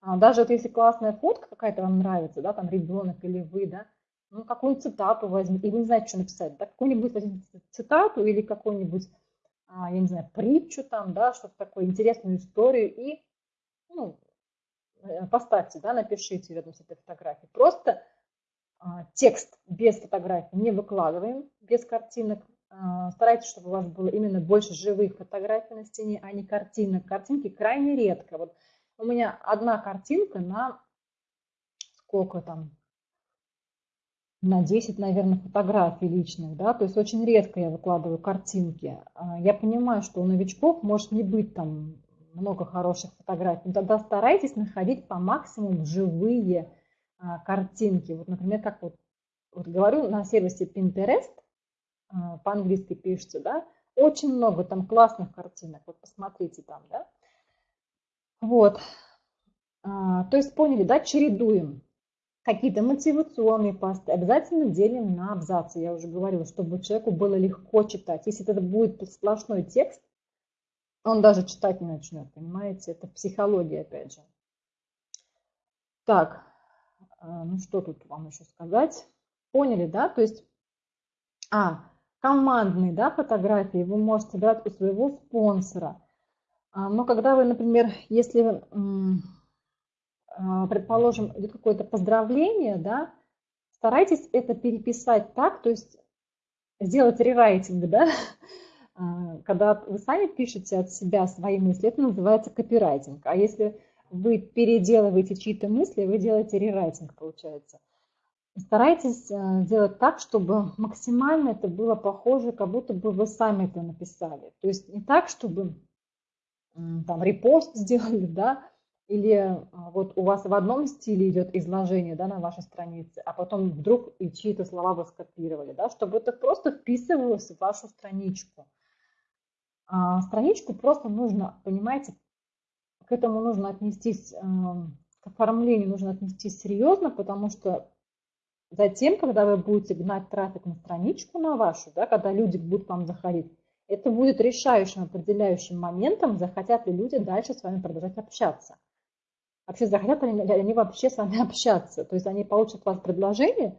А даже вот если классная фотка какая-то вам нравится, да, там ребенок или вы, да, ну, какую-нибудь цитату возьмите, и вы не знаете, что написать, да, какую-нибудь цитату или какую-нибудь, а, я не знаю, притчу там, да, что-то такое, интересную историю, и, ну, э, поставьте, да, напишите рядом с этой фотографией. Просто текст без фотографий не выкладываем, без картинок. А, старайтесь, чтобы у вас было именно больше живых фотографий на стене, а не картинок. Картинки крайне редко. Вот у меня одна картинка на сколько там, на 10, наверное, фотографий личных, да, то есть очень редко я выкладываю картинки. А, я понимаю, что у новичков может не быть там много хороших фотографий, но тогда старайтесь находить по максимуму живые а, картинки. Вот, например, как вот, вот говорю, на сервисе Pinterest, а, по-английски пишется, да, очень много там классных картинок, вот посмотрите там, да. Вот, то есть поняли, да, чередуем какие-то мотивационные посты, обязательно делим на абзацы. Я уже говорила, чтобы человеку было легко читать. Если это будет сплошной текст, он даже читать не начнет, понимаете? Это психология, опять же. Так, а, ну что тут вам еще сказать? Поняли, да? То есть, а, командные, да, фотографии вы можете брать у своего спонсора. А, но когда вы, например, если а, предположим, идет какое-то поздравление, да, старайтесь это переписать так, то есть сделать рерайтинг, да, а, когда вы сами пишете от себя свои мысли, это называется копирайтинг. А если вы переделываете чьи-то мысли, вы делаете рерайтинг, получается. Старайтесь э, сделать так, чтобы максимально это было похоже, как будто бы вы сами это написали. То есть не так, чтобы там репост сделали, да, или а, вот у вас в одном стиле идет изложение да, на вашей странице, а потом вдруг и чьи-то слова вы скопировали, да, чтобы это просто вписывалось в вашу страничку. А страничку просто нужно, понимаете, к этому нужно отнестись, эм, к оформлению нужно отнестись серьезно, потому что затем, когда вы будете гнать трафик на страничку на вашу, да, когда люди будут к вам заходить, это будет решающим, определяющим моментом, захотят ли люди дальше с вами продолжать общаться вообще захотят они, они вообще с вами общаться. То есть они получат от вас предложение,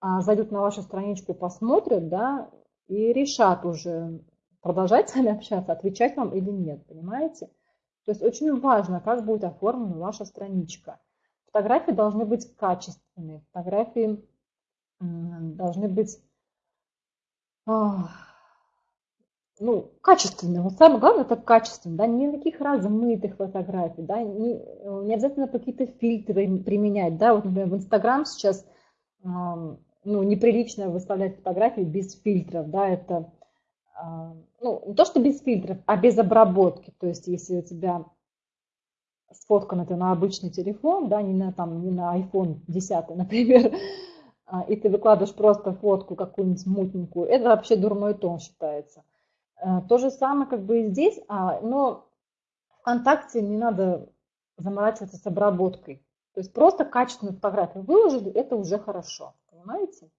а, зайдут на вашу страничку, посмотрят, да, и решат уже, продолжать с вами общаться, отвечать вам или нет, понимаете? То есть очень важно, как будет оформлена ваша страничка. Фотографии должны быть качественные, фотографии должны быть ну, качественные. Вот самое главное это качественно, да, никаких размытых фотографий, да, не, не обязательно какие-то фильтры применять, да, вот, например, в Инстаграм сейчас, ну, неприлично выставлять фотографии без фильтров, да, это, ну, не то, что без фильтров, а без обработки, то есть если у тебя сфоткан это на обычный телефон, да, не на, там, не на iPhone 10, например, и ты выкладываешь просто фотку какую-нибудь мутненькую, это вообще дурной тон считается. Э, то же самое как бы и здесь, а, но ВКонтакте не надо заморачиваться с обработкой. То есть просто качественную фотографию выложили, это уже хорошо, понимаете?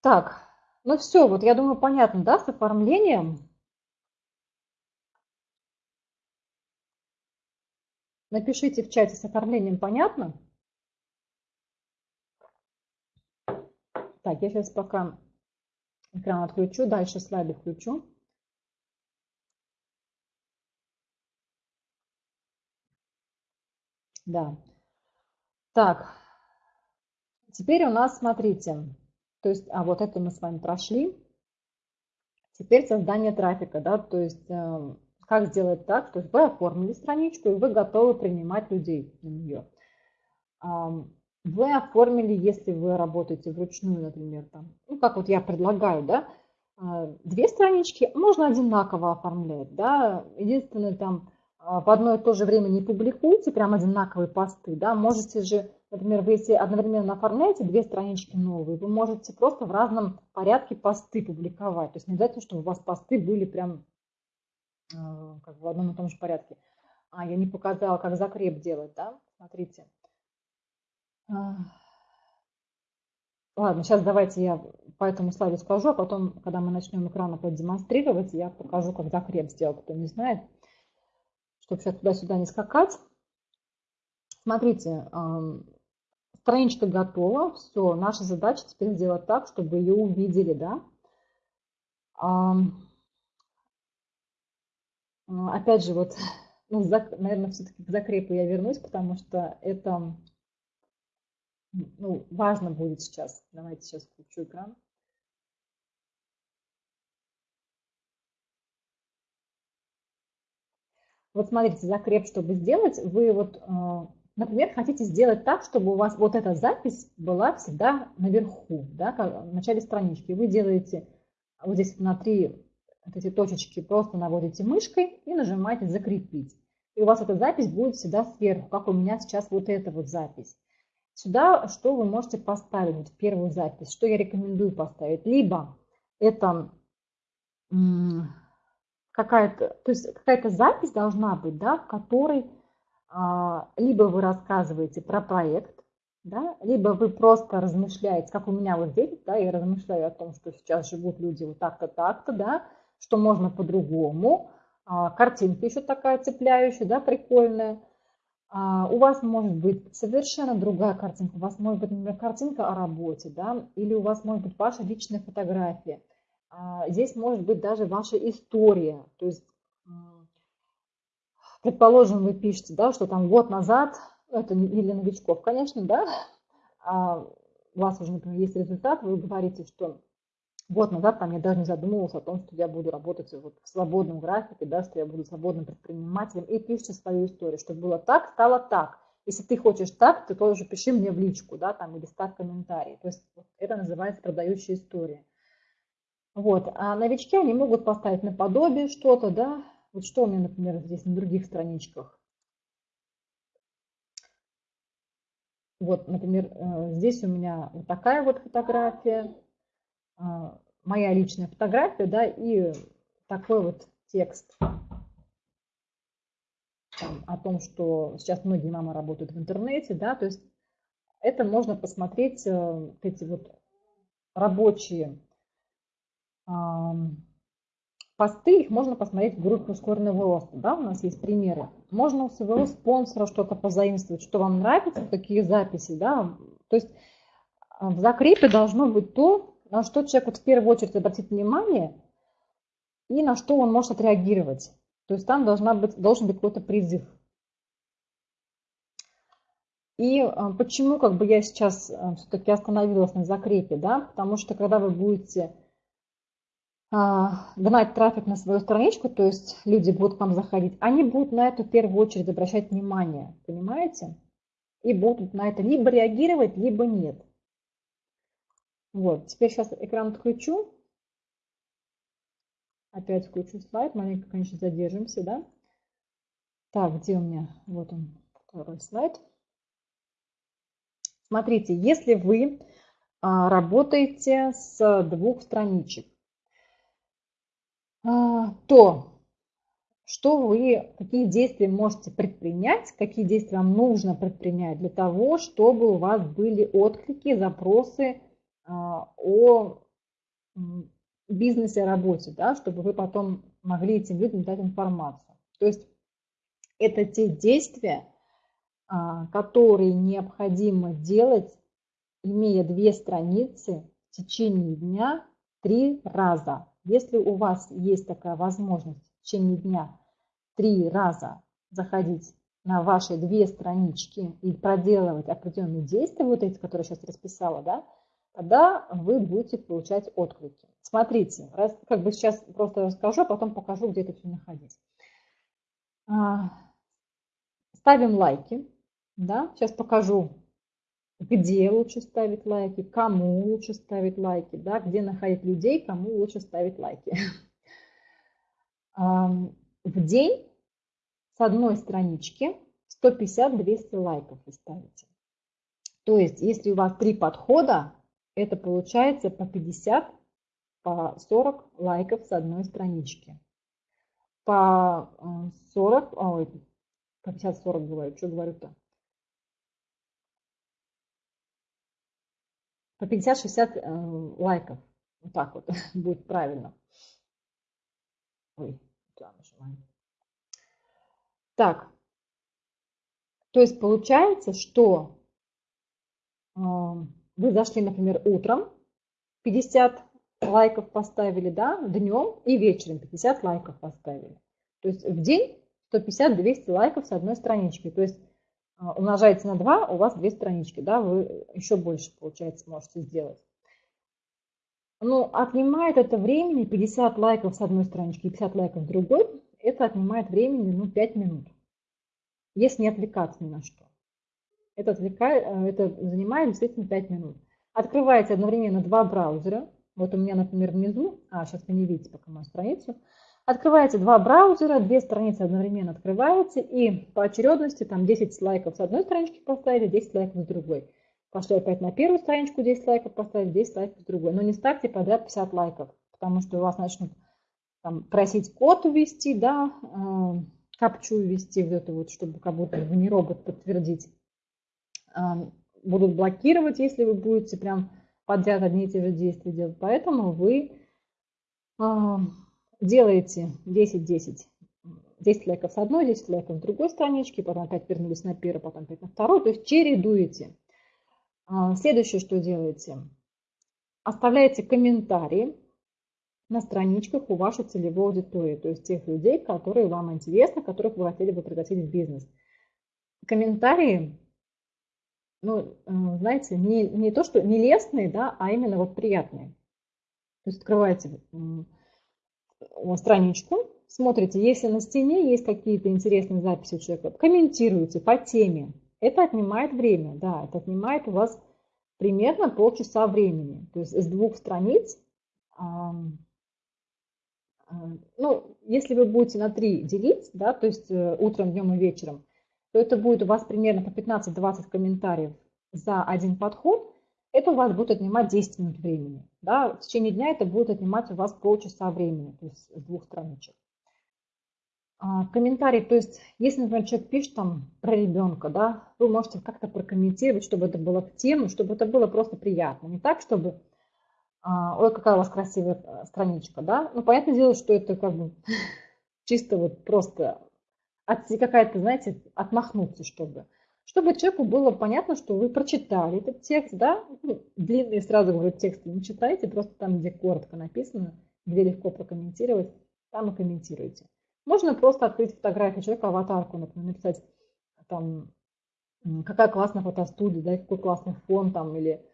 Так, ну все, вот я думаю, понятно, да, с оформлением. Напишите в чате, с оформлением понятно? Так, я сейчас пока Экран отключу, дальше слайды включу. Да. Так, теперь у нас, смотрите, то есть, а вот это мы с вами прошли. Теперь создание трафика, да, то есть, э, как сделать так, то есть вы оформили страничку, и вы готовы принимать людей на нее. Вы оформили, если вы работаете вручную, например, там, ну, как вот я предлагаю, да, а, две странички, можно одинаково оформлять, да, единственное, там, а, в одно и то же время не публикуйте прям одинаковые посты, да, можете же например, вы если одновременно оформляете две странички новые, вы можете просто в разном порядке посты публиковать. То есть не обязательно, чтобы у вас посты были прям э, как бы в одном и том же порядке. А, я не показала, как закреп делать, да? Смотрите. А. Ладно, сейчас давайте я по этому слайду скажу, а потом, когда мы начнем экран опять демонстрировать, я покажу, как закреп сделать, кто не знает, чтобы сейчас туда-сюда не скакать. Смотрите, страничка готова, все, наша задача теперь сделать так, чтобы ее увидели, да. Опять же, вот, ну, наверное, все-таки к закрепу я вернусь, потому что это ну, важно будет сейчас. Давайте сейчас включу экран. Вот смотрите, закреп, чтобы сделать, вы вот, э, например, хотите сделать так, чтобы у вас вот эта запись была всегда наверху, да, в начале странички. Вы делаете вот здесь на три вот эти точечки, просто наводите мышкой и нажимаете «Закрепить». И у вас эта запись будет всегда сверху, как у меня сейчас вот эта вот запись. Сюда что вы можете поставить вот первую запись? Что я рекомендую поставить? Либо это какая-то, то есть какая-то запись должна быть, да, в которой либо вы рассказываете про проект, да, либо вы просто размышляете, как у меня вот здесь, да, я размышляю о том, что сейчас живут люди вот так-то, так-то, да, что можно по-другому. А, картинка еще такая цепляющая, да, прикольная. А, у вас может быть совершенно другая картинка. У вас может быть, например, картинка о работе, да, или у вас может быть ваша личная фотография. А, здесь может быть даже ваша история. То есть, предположим, вы пишете, да, что там год назад, это не для новичков, конечно, да, а у вас уже, например, есть результат, вы говорите, что год назад там я даже не задумывался о том, что я буду работать вот в свободном графике, да, что я буду свободным предпринимателем, и пишите свою историю, что было так, стало так. Если ты хочешь так, ты тоже пиши мне в личку, да, там, или ставь комментарий. То есть это называется продающая история. Вот, а новички, они могут поставить наподобие что-то, да, вот что у меня, например, здесь на других страничках. Вот, например, э, здесь у меня вот такая вот фотография, а, моя личная фотография, да, и такой вот текст там, о том, что сейчас многие мамы работают в интернете, да, то есть это можно посмотреть, э, эти вот рабочие посты, их можно посмотреть в группе ускоренного роста, да, у нас есть примеры. Можно у своего спонсора что-то позаимствовать, что вам нравится, какие записи, да, то есть а, в закрепе должно быть то, на что человек вот в первую очередь обратит внимание и на что он может отреагировать. То есть там должна быть, должен быть какой-то призыв. И а, почему как бы я сейчас а, все-таки остановилась на закрепе, да, потому что когда вы будете гнать трафик на свою страничку, то есть люди будут к вам заходить, они будут на это в первую очередь обращать внимание, понимаете? И будут на это либо реагировать, либо нет. Вот, теперь сейчас экран отключу. Опять включу слайд, маленько, конечно, задержимся, да? Так, где у меня? Вот он, второй слайд. Смотрите, если вы а, работаете с двух страничек, а, то что вы, какие действия можете предпринять, какие действия вам нужно предпринять для того, чтобы у вас были отклики, запросы а, о бизнесе, работе, да, чтобы вы потом могли этим людям дать информацию. То есть это те действия, а, которые необходимо делать, имея две страницы в течение дня три раза. Если у вас есть такая возможность в течение дня три раза заходить на ваши две странички и проделывать определенные действия, вот эти, которые я сейчас расписала, да, тогда вы будете получать отклики. Смотрите, раз, как бы сейчас просто расскажу, а потом покажу, где это все находить. А, ставим лайки. Да? Сейчас покажу, где лучше ставить лайки, кому лучше ставить лайки, да? где находить людей, кому лучше ставить лайки. В день с одной странички 150-200 лайков вы ставите. То есть, если у вас три подхода, это получается по 50, по 40 лайков с одной странички. По 40, ой, по 50-40 говорю, что говорю-то? По 50-60 э, лайков. Вот так вот будет правильно. Ой, нажимаем. Так, то есть получается, что э, вы зашли, например, утром, 50 лайков поставили, да, днем и вечером 50 лайков поставили. То есть в день 150-200 лайков с одной странички. То есть умножаете на 2, у вас две странички, да, вы еще больше, получается, можете сделать. Ну, отнимает это времени 50 лайков с одной странички и 50 лайков с другой, это отнимает времени, ну, 5 минут, если не отвлекаться ни на что. Это, отвлекает, э, это занимает действительно 5 минут. Открываете одновременно два браузера. Вот у меня, например, внизу, а сейчас вы не видите пока мою страницу, Открываете два браузера, две страницы одновременно открываете и по очередности там 10 лайков с одной странички поставили, 10 лайков с другой. Пошли опять на первую страничку 10 лайков поставили, 10 лайков с другой. Но не ставьте подряд 50 лайков, потому что у вас начнут там, просить код ввести, да, э, капчу ввести, вот это вот, чтобы как будто вы не робот подтвердить. Э, будут блокировать, если вы будете прям подряд одни и те же действия делать. Поэтому вы э, делаете 10-10. 10 лайков с одной, 10 лайков с другой странички, потом опять вернулись на первую, потом опять на вторую. То есть чередуете. А, следующее, что делаете. Оставляете комментарии на страничках у вашей целевой аудитории, то есть тех людей, которые вам интересны, которых вы хотели бы пригласить в бизнес. Комментарии, ну, э, знаете, не, не то, что не лестные, да, а именно вот приятные. То есть открываете страничку, смотрите, если на стене есть какие-то интересные записи у человека, комментируйте по теме. Это отнимает время, да, это отнимает у вас примерно полчаса времени. То есть с двух страниц, ну, если вы будете на три делить, да, то есть э, утром, днем и вечером, то это будет у вас примерно по 15-20 комментариев за один подход, это у вас будет отнимать 10 минут времени. Да? В течение дня это будет отнимать у вас полчаса времени, то есть с двух страничек. А, комментарий, то есть, если, например, человек пишет там про ребенка, да, вы можете как-то прокомментировать, чтобы это было в тему, чтобы это было просто приятно. Не так, чтобы, а, ой, какая у вас красивая э, страничка, да. Ну, понятное дело, что это как бы чисто вот просто какая-то, знаете, отмахнуться, чтобы чтобы человеку было понятно, что вы прочитали этот текст, да, ну, длинные сразу говорю тексты не читайте, просто там, где коротко написано, где легко прокомментировать, там и комментируйте. Можно просто открыть фотографию человека, аватарку, например, написать там, какая классная фотостудия, да, какой классный фон там, или,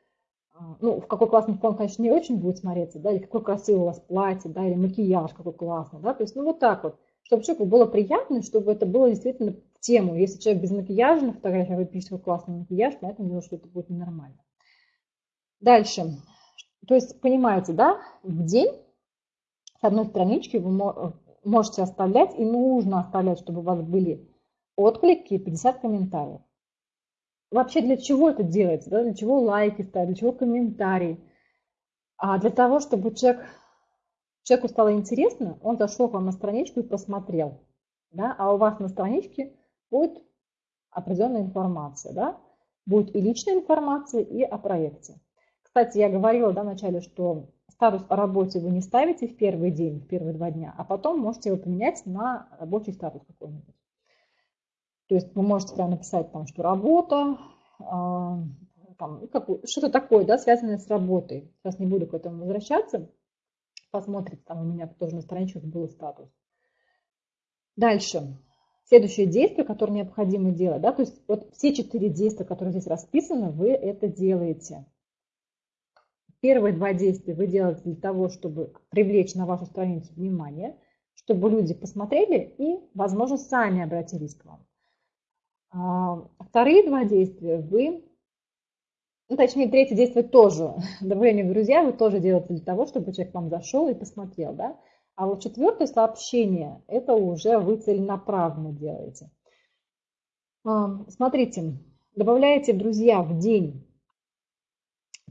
а, ну, в какой классный фон, конечно, не очень будет смотреться, да, или какой красивый у вас платье, да, или макияж какой классный, да, то есть, ну, вот так вот, чтобы человеку было приятно, чтобы это было действительно тему. Если человек без макияжа на фотографии, вы пишете классный макияж, понятное дело, что это будет ненормально. Дальше. То есть, понимаете, да, в день с одной странички вы можете оставлять, и нужно оставлять, чтобы у вас были отклики и 50 комментариев. Вообще для чего это делается? Да? Для чего лайки ставить, для чего комментарии? А для того, чтобы человек, человеку стало интересно, он зашел к вам на страничку и посмотрел. Да? А у вас на страничке будет определенная информация, да? Будет и личная информация, и о проекте. Кстати, я говорила да, вначале, что статус о работе вы не ставите в первый день, в первые два дня, а потом можете его поменять на рабочий статус какой-нибудь. То есть вы можете прямо написать, там, что работа, э, что-то такое, да, связанное с работой. Сейчас не буду к этому возвращаться. Посмотрите, там у меня тоже на страничках был статус. Дальше следующее действие, которое необходимо делать. Да? То есть вот все четыре действия, которые здесь расписаны, вы это делаете. Первые два действия вы делаете для того, чтобы привлечь на вашу страницу внимание, чтобы люди посмотрели и, возможно, сами обратились к вам. А, вторые два действия вы, ну, точнее, третье действие тоже, добавление в друзья, вы тоже делаете для того, чтобы человек к вам зашел и посмотрел. Да? А вот четвертое сообщение, это уже вы целенаправленно делаете. А, смотрите, добавляете друзья в день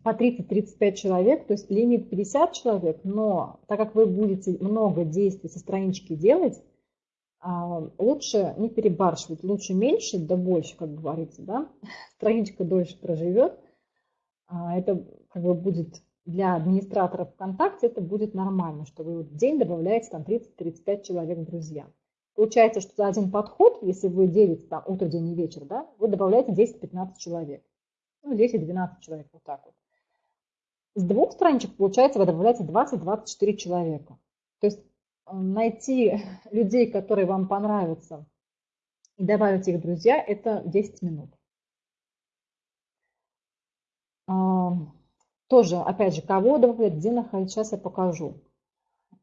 по 30-35 человек, то есть лимит 50 человек, но так как вы будете много действий со странички делать, а, лучше не перебарщивать, лучше меньше, да больше, как говорится, да, страничка дольше проживет, а, это как бы будет для администраторов ВКонтакте, это будет нормально, что вы в день добавляете там 30-35 человек в друзья. Получается, что за один подход, если вы делите там утро, день и вечер, да, вы добавляете 10-15 человек. Ну, 10-12 человек, вот так вот. С двух страничек, получается, вы добавляете 20-24 человека. То есть найти людей, которые вам понравятся, и добавить их в друзья, это 10 минут. Тоже, опять же, кого добавлять, где находить, сейчас я покажу.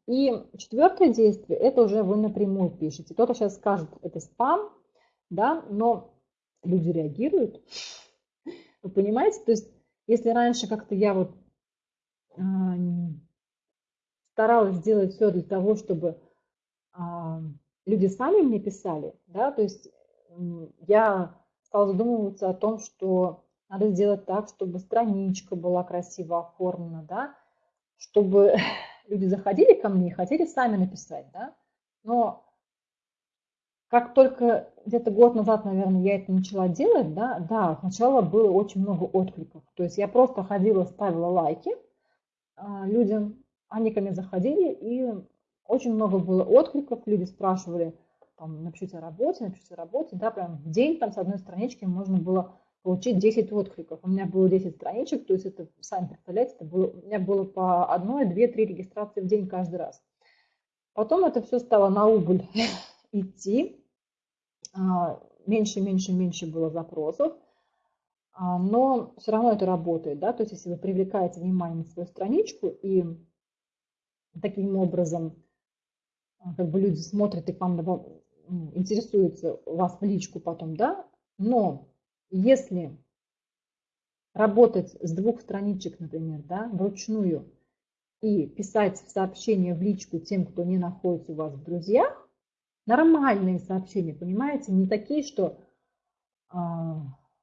И четвертое действие, это уже вы напрямую пишете. Кто-то сейчас скажет, это спам, да, но люди реагируют. Вы понимаете? То есть, если раньше как-то я вот а, старалась сделать все для того, чтобы а, люди сами мне писали, да, то есть я стала задумываться о том, что надо сделать так, чтобы страничка была красиво оформлена, да, чтобы люди заходили ко мне и хотели сами написать, да, но как только где-то год назад, наверное, я это начала делать, да, да, сначала было очень много откликов, то есть я просто ходила, ставила лайки а, людям, они ко мне заходили, и очень много было откликов, люди спрашивали, там, напишите о работе, напишите о работе, да, прям в день там с одной странички можно было получить 10 откликов. У меня было 10 страничек, то есть это, сами представляете, это было, у меня было по одной, две, три регистрации в день каждый раз. Потом это все стало на убыль идти, а, меньше, меньше, меньше было запросов, а, но все равно это работает, да, то есть если вы привлекаете внимание на свою страничку и таким образом а, как бы люди смотрят и к вам интересуются вас в личку потом, да, но если работать с двух страничек, например, да, вручную и писать сообщения в личку тем, кто не находится у вас в друзьях, нормальные сообщения, понимаете, не такие, что а,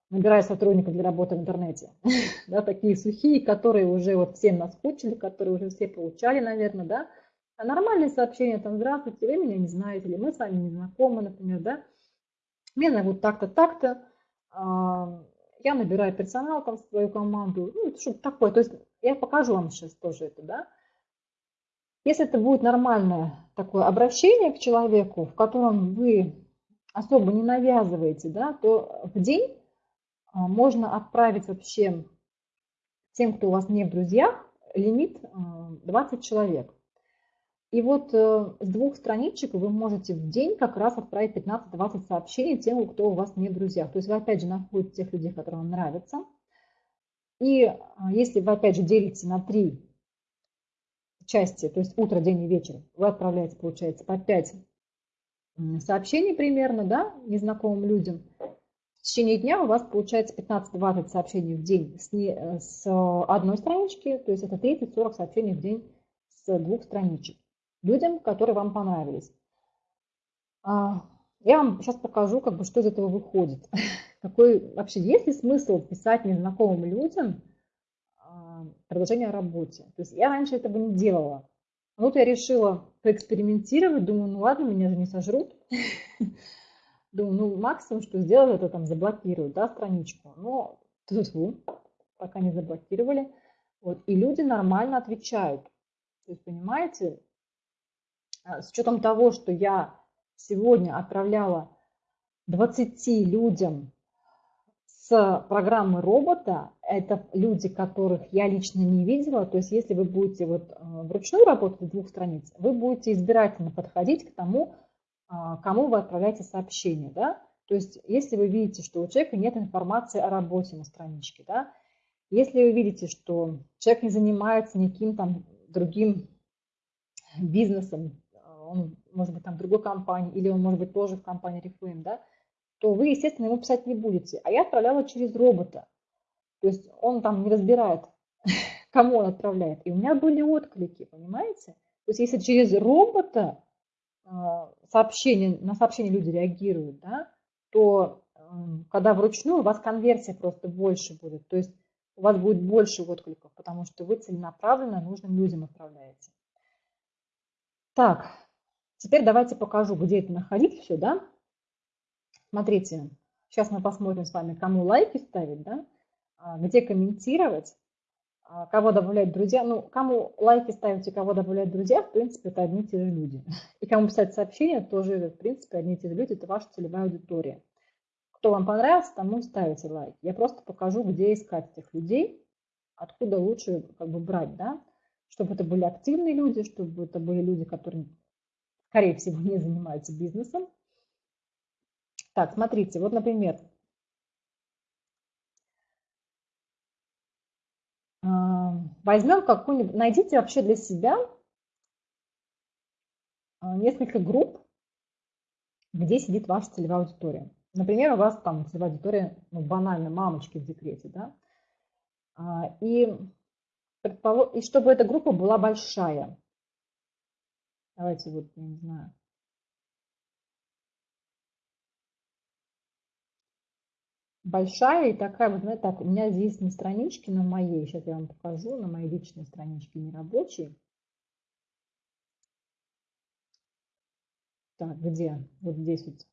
набираю сотрудников для работы в интернете, да, такие сухие, которые уже вот всем наскучили, которые уже все получали, наверное, да, а нормальные сообщения, там, здравствуйте, вы меня не знаете, или мы с вами не знакомы, например, да, меня зовут так-то, так-то, я набираю персонал там в свою команду, ну, что-то такое, то есть я покажу вам сейчас тоже это, да, если это будет нормальное такое обращение к человеку, в котором вы особо не навязываете, да, то в день а, можно отправить вообще тем, кто у вас не в друзьях, лимит 20 а, человек. И вот э, с двух страничек вы можете в день как раз отправить 15-20 сообщений тем, кто у вас не в друзьях. То есть вы опять же находите тех людей, которые вам нравятся. И а, если вы опять же делите на три части, то есть утро, день и вечер, вы отправляете, получается, по 5 сообщений примерно, да, незнакомым людям в течение дня у вас получается 15-20 сообщений в день с, не, с одной странички, то есть это 30-40 сообщений в день с двух страничек людям, которые вам понравились. А, я вам сейчас покажу, как бы, что из этого выходит. Какой вообще есть ли смысл писать незнакомым людям а, предложение о работе? То есть я раньше этого не делала. Вот я решила поэкспериментировать, думаю, ну ладно, меня же не сожрут. Думаю, ну, максимум, что сделать, это там заблокируют, да, страничку. Но тут пока не заблокировали. Вот, и люди нормально отвечают. То есть, понимаете, а, с учетом того, что я сегодня отправляла 20 людям с программы робота, это люди, которых я лично не видела, то есть если вы будете вот а, вручную работать двух страниц, вы будете избирательно подходить к тому, а, кому вы отправляете сообщение, да, то есть если вы видите, что у человека нет информации о работе на страничке, да, если вы видите, что человек не занимается никаким там другим бизнесом, он может быть там в другой компании, или он может быть тоже в компании Reflame, да, то вы, естественно, ему писать не будете. А я отправляла через робота. То есть он там не разбирает, кому он отправляет. И у меня были отклики, понимаете? То есть если через робота а, сообщения, на сообщения люди реагируют, да, то эм, когда вручную у вас конверсия просто больше будет. То есть у вас будет больше откликов, потому что вы целенаправленно нужным людям отправляете. Так, теперь давайте покажу, где это находить все, да. Смотрите, сейчас мы посмотрим с вами, кому лайки ставить, да, а, где комментировать, а, кого добавлять друзья. Ну, кому лайки ставить и кого добавлять друзья, в принципе, это одни и те же люди. И кому писать сообщения, тоже, в принципе, одни и те же люди, это ваша целевая аудитория. Кто вам понравился, тому ставите лайк. Я просто покажу, где искать этих людей, откуда лучше как бы брать, да, чтобы это были активные люди, чтобы это были люди, которые, скорее всего, не занимаются бизнесом. Так, смотрите, вот, например, а, возьмем какую-нибудь, найдите вообще для себя а, несколько групп, где сидит ваша целевая аудитория. Например, у вас там целевая аудитория, ну, банально, мамочки в декрете, да, а, и, и чтобы эта группа была большая. Давайте вот, я не знаю, большая и такая, вот знаете, так, у меня здесь на страничке, на моей, сейчас я вам покажу, на моей личной страничке нерабочей. Так, где? Вот здесь вот.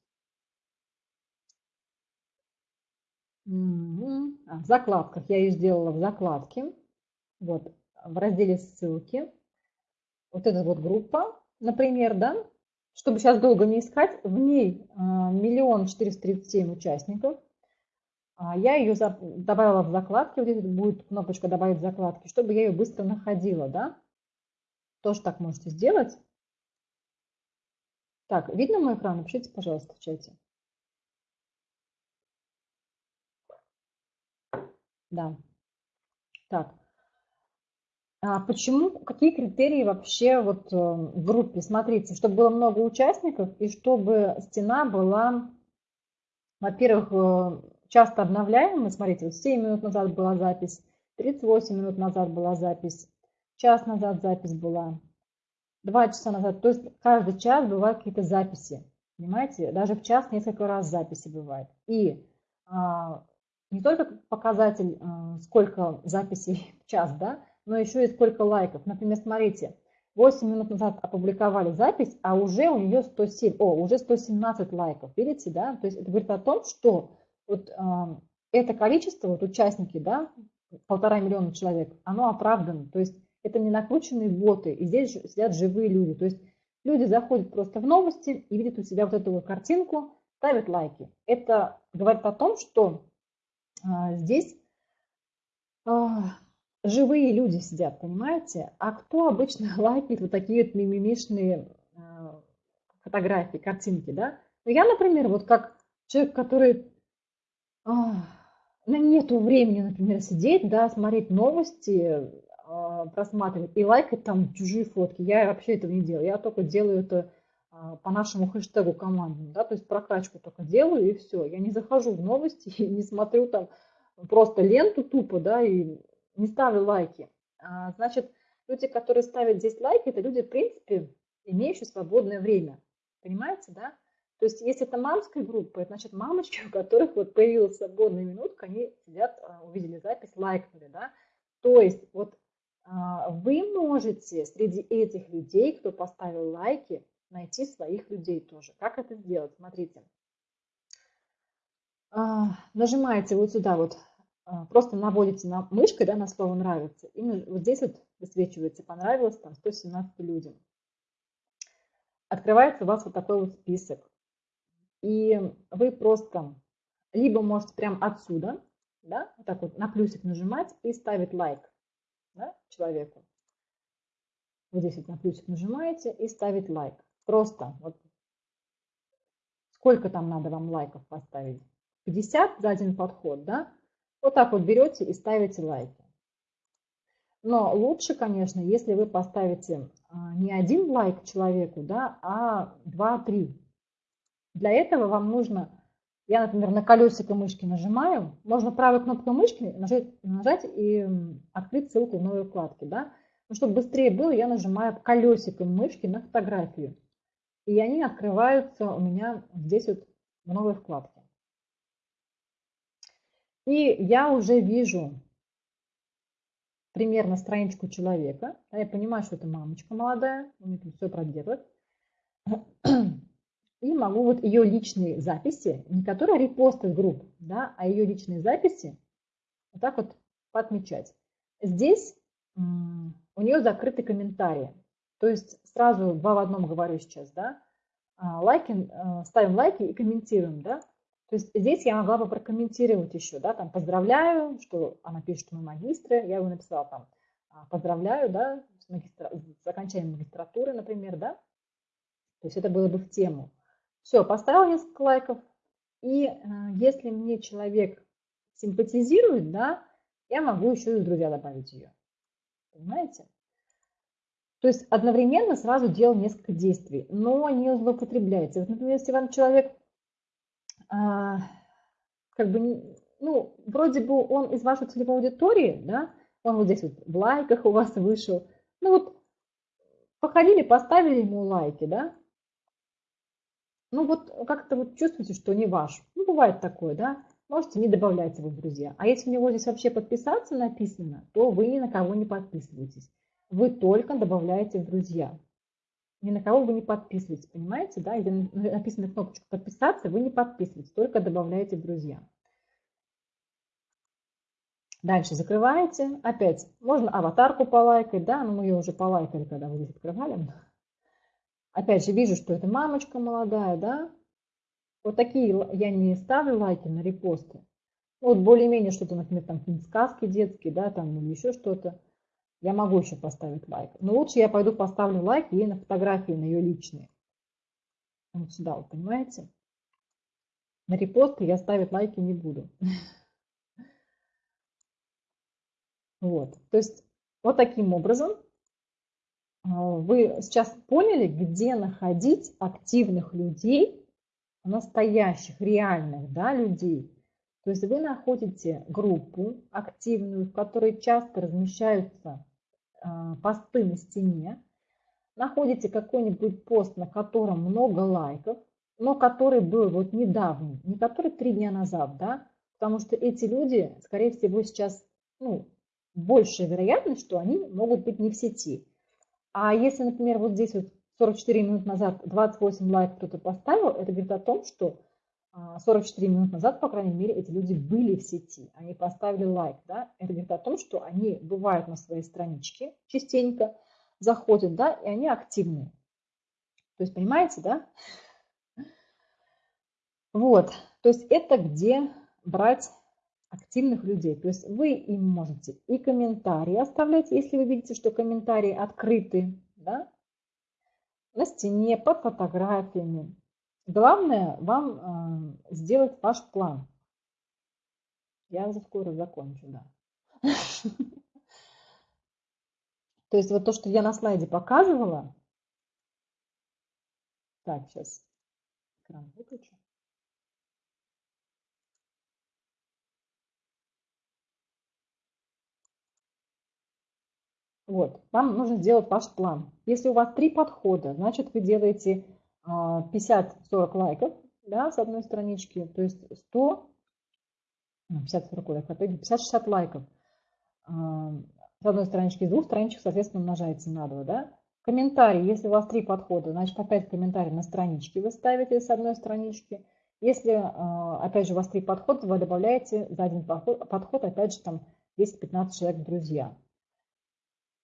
А, в закладках. Я ее сделала в закладке. Вот, в разделе ссылки. Вот эта вот группа, например, да, чтобы сейчас долго не искать, в ней а, миллион четыреста тридцать семь участников. А, я ее добавила в закладки, вот здесь будет кнопочка «Добавить закладки», чтобы я ее быстро находила, да? Тоже так можете сделать. Так, видно мой экран? Напишите, пожалуйста, в чате. Да. Так. А почему, какие критерии вообще вот э, в группе? Смотрите, чтобы было много участников и чтобы стена была, во-первых, э, часто обновляем. смотрите, вот 7 минут назад была запись, 38 минут назад была запись, час назад запись была, 2 часа назад. То есть каждый час бывают какие-то записи. Понимаете? Даже в час несколько раз записи бывает. И а, не только показатель, а, сколько записей в час, да, но еще и сколько лайков. Например, смотрите, 8 минут назад опубликовали запись, а уже у нее 107, о, уже 117 лайков. Видите, да? То есть это говорит о том, что вот э, это количество, вот участники, да, полтора миллиона человек, оно оправдано. То есть это не накрученные боты, и здесь сидят живые люди. То есть люди заходят просто в новости и видят у себя вот эту вот картинку, ставят лайки. Это говорит о том, что э, здесь э, живые люди сидят, понимаете? А кто обычно лайкает вот такие вот мимимишные э, фотографии, картинки, да? Ну, я, например, вот как человек, который ну, нету времени, например, сидеть, да, смотреть новости, а, просматривать и лайкать там чужие фотки. Я вообще этого не делаю. Я только делаю это а, по нашему хэштегу командному, да, то есть прокачку только делаю и все. Я не захожу в новости и не смотрю там просто ленту тупо, да, и не ставлю лайки. А, значит, люди, которые ставят здесь лайки, это люди, в принципе, имеющие свободное время. Понимаете, да? То есть, если это мамская группа, это значит мамочки, у которых вот появилась свободная минутка, они сидят, а, увидели запись, лайкнули, да. То есть, вот а, вы можете среди этих людей, кто поставил лайки, найти своих людей тоже. Как это сделать? Смотрите. Нажимаете вот сюда вот, просто наводите на мышкой да, на слово «нравится». И вот здесь вот высвечивается «понравилось» там 117 людям. Открывается у вас вот такой вот список. И вы просто либо можете прям отсюда, да, вот так вот на плюсик нажимать и ставить лайк да, человеку. Вот здесь вот на плюсик нажимаете и ставить лайк. Просто вот сколько там надо вам лайков поставить? 50 за один подход, да? Вот так вот берете и ставите лайки. Но лучше, конечно, если вы поставите а, не один лайк человеку, да, а 2-3 для этого вам нужно, я, например, на колесико мышки нажимаю, можно правой кнопкой мышки нажать, нажать и открыть ссылку в новой вкладке. Да? Но чтобы быстрее было, я нажимаю колесиком мышки на фотографию. И они открываются у меня здесь вот в новой вкладке. И я уже вижу примерно страничку человека. Да, я понимаю, что это мамочка молодая, у нее тут все проделать. И могу вот ее личные записи, не которые репосты групп, да, а ее личные записи вот так вот подмечать. Здесь у нее закрыты комментарии. То есть сразу два в одном говорю сейчас, да. А, лайки, э, ставим лайки и комментируем, да. То есть здесь я могла бы прокомментировать еще, да, там поздравляю, что она пишет, что мы магистры, я его написала там «А, поздравляю, да, с, магистра... с окончанием магистратуры, например, да. То есть это было бы в тему. Все, поставил несколько лайков, и э, если мне человек симпатизирует, да, я могу еще и друзья добавить ее. Понимаете? То есть одновременно сразу делал несколько действий, но не злоупотребляйте. Вот, например, если вам человек, как бы, ну, вроде бы он из вашей целевой аудитории, да, он вот здесь вот в лайках у вас вышел, ну вот походили, поставили ему лайки, да, ну вот как-то вот чувствуете, что не ваш. Ну, бывает такое, да, можете не добавлять его в друзья. А если у него здесь вообще подписаться написано, то вы ни на кого не подписываетесь. Вы только добавляете в друзья. Ни на кого вы не подписываетесь, понимаете? Да? Если написана кнопочка подписаться, вы не подписываетесь, только добавляете друзья. Дальше закрываете. Опять можно аватарку полайкать, да, но мы ее уже полайкали, когда вы здесь открывали. Опять же вижу, что это мамочка молодая, да, вот такие я не ставлю лайки на репосты. Вот более-менее что-то, например, там сказки детские, да, там или еще что-то. Я могу еще поставить лайк. Но лучше я пойду поставлю лайк ей на фотографии, на ее личные. Вот сюда, вот, понимаете? На репосты я ставить лайки не буду. Вот, то есть вот таким образом а, вы сейчас поняли, где находить активных людей, настоящих, реальных да, людей. То есть вы находите группу активную, в которой часто размещаются посты на стене, находите какой-нибудь пост, на котором много лайков, но который был вот недавний, не который три дня назад, да, потому что эти люди, скорее всего, сейчас, ну, большая вероятность, что они могут быть не в сети. А если, например, вот здесь вот 44 минут назад 28 лайков кто-то поставил, это говорит о том, что 44 а, минут назад, по крайней мере, эти люди были в сети, они поставили лайк, да, это говорит о том, что они бывают на своей страничке частенько, заходят, да, и они активны. То есть, понимаете, да? Вот, то есть это где брать активных людей. То есть вы им можете и комментарии оставлять, если вы видите, что комментарии открыты, да, на стене, под фотографиями. Главное вам э, сделать ваш план. Я уже скоро закончу, да. То есть вот то, что я на слайде показывала. Так, сейчас экран выключу. Вот, вам нужно сделать ваш план. Если у вас три подхода, значит вы делаете 50-40 а, лайков да, с одной странички, то есть 100, 50-40 лайков, а 50-60 лайков а, с одной странички, с двух страничек, соответственно, умножается на 2. Да? Комментарий, если у вас три подхода, значит опять комментарий на страничке вы ставите с одной странички. Если, а, опять же, у вас три подхода, вы добавляете за один подход, опять же, там 10-15 человек друзья.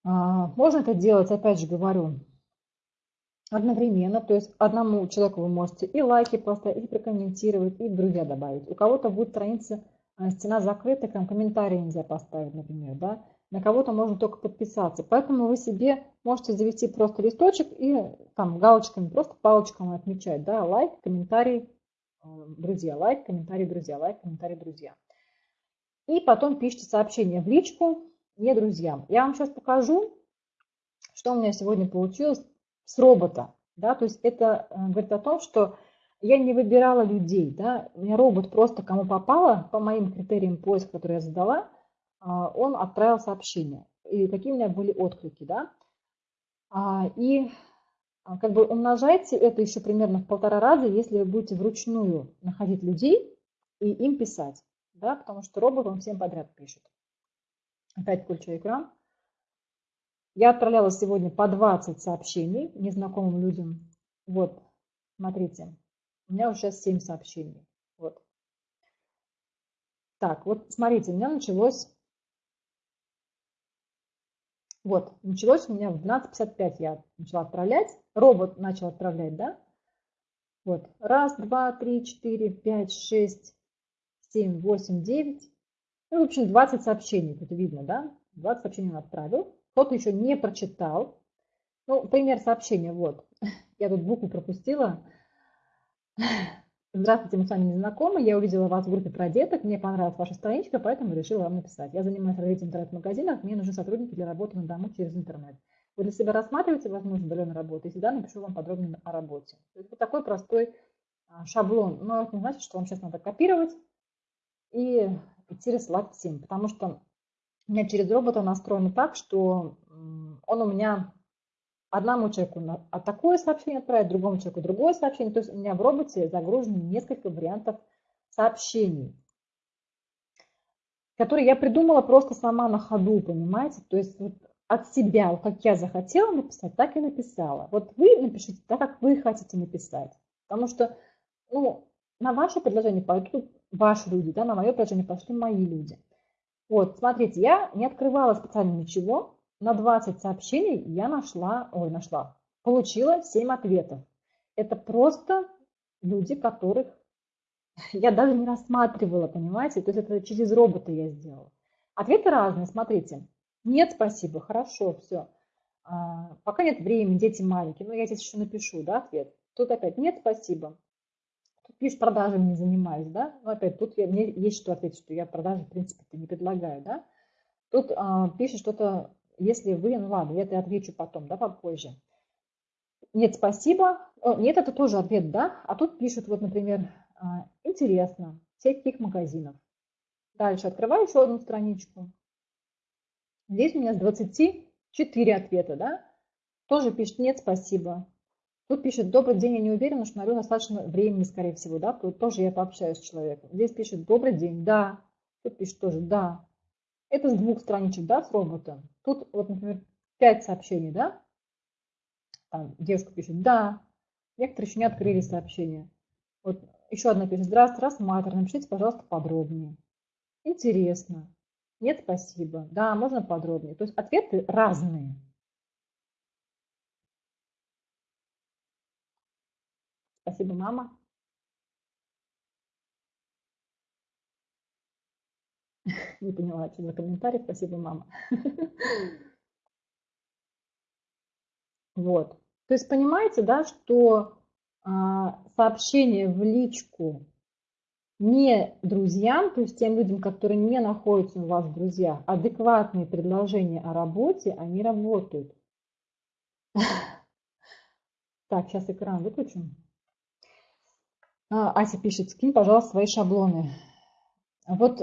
Можно это делать, опять же говорю, одновременно. То есть одному человеку вы можете и лайки поставить, и прокомментировать, и друзья добавить. У кого-то будет страница, а, стена закрыта, там комментарии нельзя поставить, например, да. На кого-то можно только подписаться. Поэтому вы себе можете завести просто листочек и там галочками, просто палочками отмечать, да, лайк, комментарий, а, друзья, лайк, комментарий, друзья, лайк, комментарий, друзья. И потом пишите сообщение в личку, не друзьям. Я вам сейчас покажу, что у меня сегодня получилось с робота. Да? То есть это э, говорит о том, что я не выбирала людей. Да? У меня робот просто кому попало, по моим критериям поиска, которые я задала, а, он отправил сообщение. И какие у меня были отклики. Да? А, и а, как бы умножайте это еще примерно в полтора раза, если вы будете вручную находить людей и им писать. Да? Потому что робот он всем подряд пишет. Опять включу экран. Я отправляла сегодня по 20 сообщений незнакомым людям. Вот, смотрите, у меня уже сейчас 7 сообщений. Вот. Так, вот смотрите, у меня началось вот, началось у меня в 12.55 я начала отправлять. Робот начал отправлять, да? Вот, раз, два, три, четыре, пять, шесть, семь, восемь, девять. Ну, в общем, 20 сообщений, тут видно, да? 20 сообщений он отправил. Кто-то еще не прочитал. Ну, пример сообщения, вот. Я тут букву пропустила. Здравствуйте, мы с вами не знакомы. Я увидела вас в группе про деток. Мне понравилась ваша страничка, поэтому решила вам написать. Я занимаюсь развитием интернет-магазинов. Мне нужны сотрудники для работы на дому через интернет. Вы для себя рассматриваете возможность удаленной работы? И всегда напишу вам подробнее о работе. То есть вот такой простой а, шаблон. Но это не значит, что вам сейчас надо копировать и идти рассылать всем. Потому что у меня через робота настроено так, что он у меня одному человеку а такое сообщение отправить, другому человеку другое сообщение. То есть у меня в роботе загружено несколько вариантов сообщений, которые я придумала просто сама на ходу, понимаете? То есть вот от себя, как я захотела написать, так и написала. Вот вы напишите так, как вы хотите написать. Потому что ну, на ваше предложение пойдут ваши люди, да, на мое предложение пошли мои люди. Вот, смотрите, я не открывала специально ничего, на 20 сообщений я нашла, ой, нашла, получила 7 ответов. Это просто люди, которых я даже не рассматривала, понимаете? То есть это через робота я сделала. Ответы разные, смотрите. Нет, спасибо, хорошо, все. А, пока нет времени, дети маленькие. Ну, я здесь еще напишу, да, ответ. Тут опять нет, спасибо. Пишешь, продажами не занимаюсь, да. Но опять тут я, мне есть что ответить, что я продажи, в принципе, не предлагаю, да. Тут а, пишешь что-то если вы, ну ладно, я это отвечу потом, да, попозже. Нет, спасибо. О, нет, это тоже ответ, да. А тут пишут, вот, например, а, интересно, сеть каких магазинов. Дальше открываю еще одну страничку. Здесь у меня с 24 ответа, да. Тоже пишет нет, спасибо. Тут пишет, добрый день, я не уверена, что найду достаточно времени, скорее всего, да. Тоже я пообщаюсь с человеком. Здесь пишет, добрый день, да. Тут пишет тоже, да. Это с двух страничек, да, с роботом. Тут, вот, например, 5 сообщений, да. Там девушка пишет «да». Некоторые еще не открыли сообщение. Вот еще одна пишет «Здравствуйте, рассматриваю, напишите, пожалуйста, подробнее». Интересно. Нет, спасибо. Да, можно подробнее. То есть ответы разные. Спасибо, мама. Не поняла, что за комментарий. Спасибо, мама. Вот. То есть понимаете, да, что а, сообщение в личку не друзьям, то есть тем людям, которые не находятся у вас в друзьях, адекватные предложения о работе, они работают. Так, сейчас экран выключу. А, Ася пишет, скинь, пожалуйста, свои шаблоны. Вот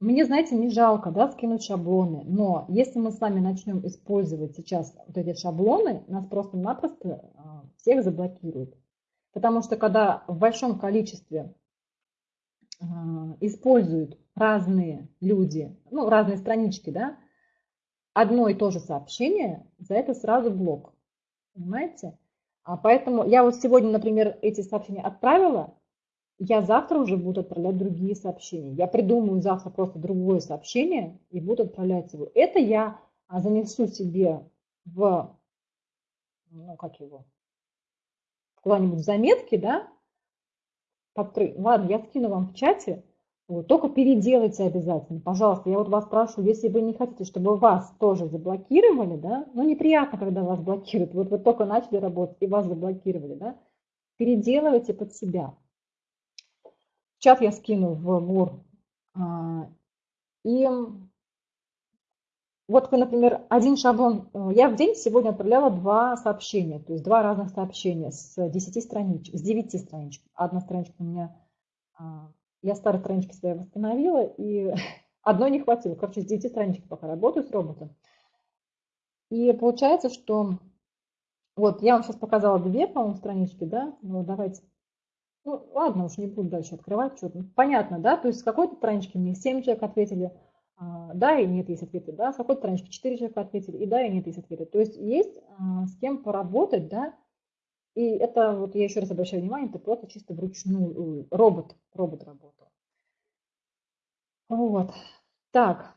мне, знаете, не жалко да, скинуть шаблоны, но если мы с вами начнем использовать сейчас вот эти шаблоны, нас просто-напросто а, всех заблокируют. Потому что когда в большом количестве а, используют разные люди, ну, разные странички, да, одно и то же сообщение, за это сразу блок. Понимаете? А поэтому я вот сегодня, например, эти сообщения отправила, я завтра уже буду отправлять другие сообщения. Я придумаю завтра просто другое сообщение и буду отправлять его. Это я а, занесу себе в, ну как его, куда-нибудь заметки, да. Ладно, я скину вам в чате, вот, только переделайте обязательно, пожалуйста. Я вот вас прошу, если вы не хотите, чтобы вас тоже заблокировали, да, ну неприятно, когда вас блокируют, вот вы только начали работать и вас заблокировали, да, переделывайте под себя чат я скину в ГУР. А, и вот вы, например, один шаблон, э, я в день сегодня отправляла два сообщения, то есть два разных сообщения с 10 страничек, с 9 страничек. Одна страничка у меня, а, я старые странички свои восстановила, и одной не хватило. Короче, с 9 страничек пока работаю с роботом. И получается, что вот я вам сейчас показала две, по-моему, странички, да? Ну, давайте ну, ладно, уж не буду дальше открывать что-то. Понятно, да? То есть с какой-то странички мне 7 человек ответили, А, да и нет есть ответы, да, с какой странички 4 человека ответили, и да и нет есть ответы. То есть есть а, с кем поработать, да, и это, вот я еще раз обращаю внимание, это просто чисто вручную, робот, робот работал. Вот, так.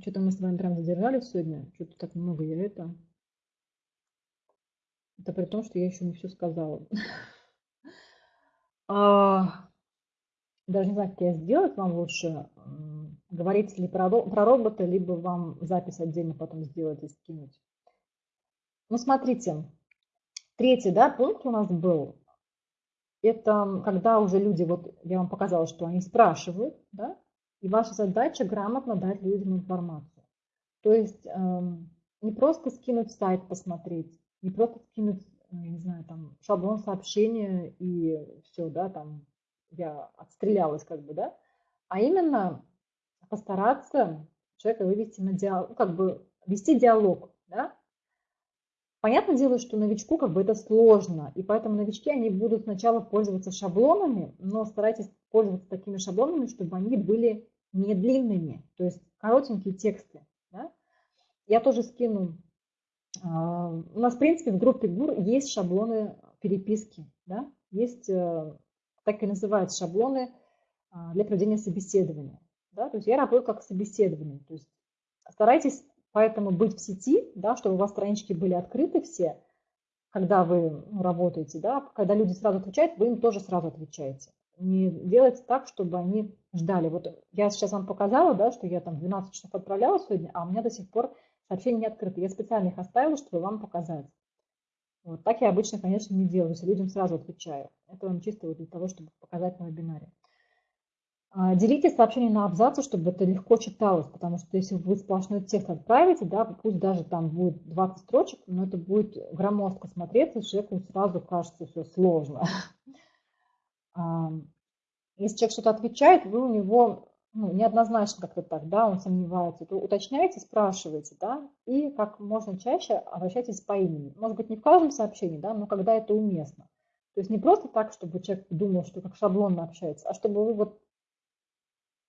Что-то мы с вами прям задержались сегодня, что-то так много я это. Это при том, что я еще не все сказала. А, даже не знаю, как я сделать вам лучше. Говорить ли про, про робота, либо вам запись отдельно потом сделать и скинуть. Ну, смотрите, третий да, пункт у нас был. Это когда уже люди, вот я вам показала, что они спрашивают, да, и ваша задача грамотно дать людям информацию. То есть эм, не просто скинуть сайт, посмотреть, не просто скинуть, ну, не знаю, там шаблон сообщения и все, да, там я отстрелялась как бы, да, а именно постараться человека вывести на диалог, ну, как бы вести диалог, да. Понятное дело, что новичку как бы это сложно, и поэтому новички, они будут сначала пользоваться шаблонами, но старайтесь пользоваться такими шаблонами, чтобы они были не длинными, то есть коротенькие тексты. Да? Я тоже скину а, у нас, в принципе, в группе ГУР есть шаблоны переписки, да? есть, э, так и называются шаблоны а, для проведения собеседования. Да? То есть я работаю как собеседование. То есть старайтесь поэтому быть в сети, да, чтобы у вас странички были открыты все, когда вы работаете, да, когда люди сразу отвечают, вы им тоже сразу отвечаете. Не делайте так, чтобы они ждали. Вот я сейчас вам показала, да, что я там 12 часов отправляла сегодня, а у меня до сих пор сообщения не открыты. Я специально их оставила, чтобы вам показать. Вот так я обычно, конечно, не делаю, если людям сразу отвечаю. Это вам чисто вот для того, чтобы показать на вебинаре. А, делите сообщение на абзацы, чтобы это легко читалось, потому что если вы сплошной текст отправите, да, пусть даже там будет 20 строчек, но это будет громоздко смотреться, человеку сразу кажется все сложно. А, если человек что-то отвечает, вы у него ну, неоднозначно как-то так, да, он сомневается, то уточняйте, спрашивайте, да, и как можно чаще обращайтесь по имени. Может быть, не в каждом сообщении, да, но когда это уместно. То есть не просто так, чтобы человек думал, что как шаблонно общается, а чтобы вы вот,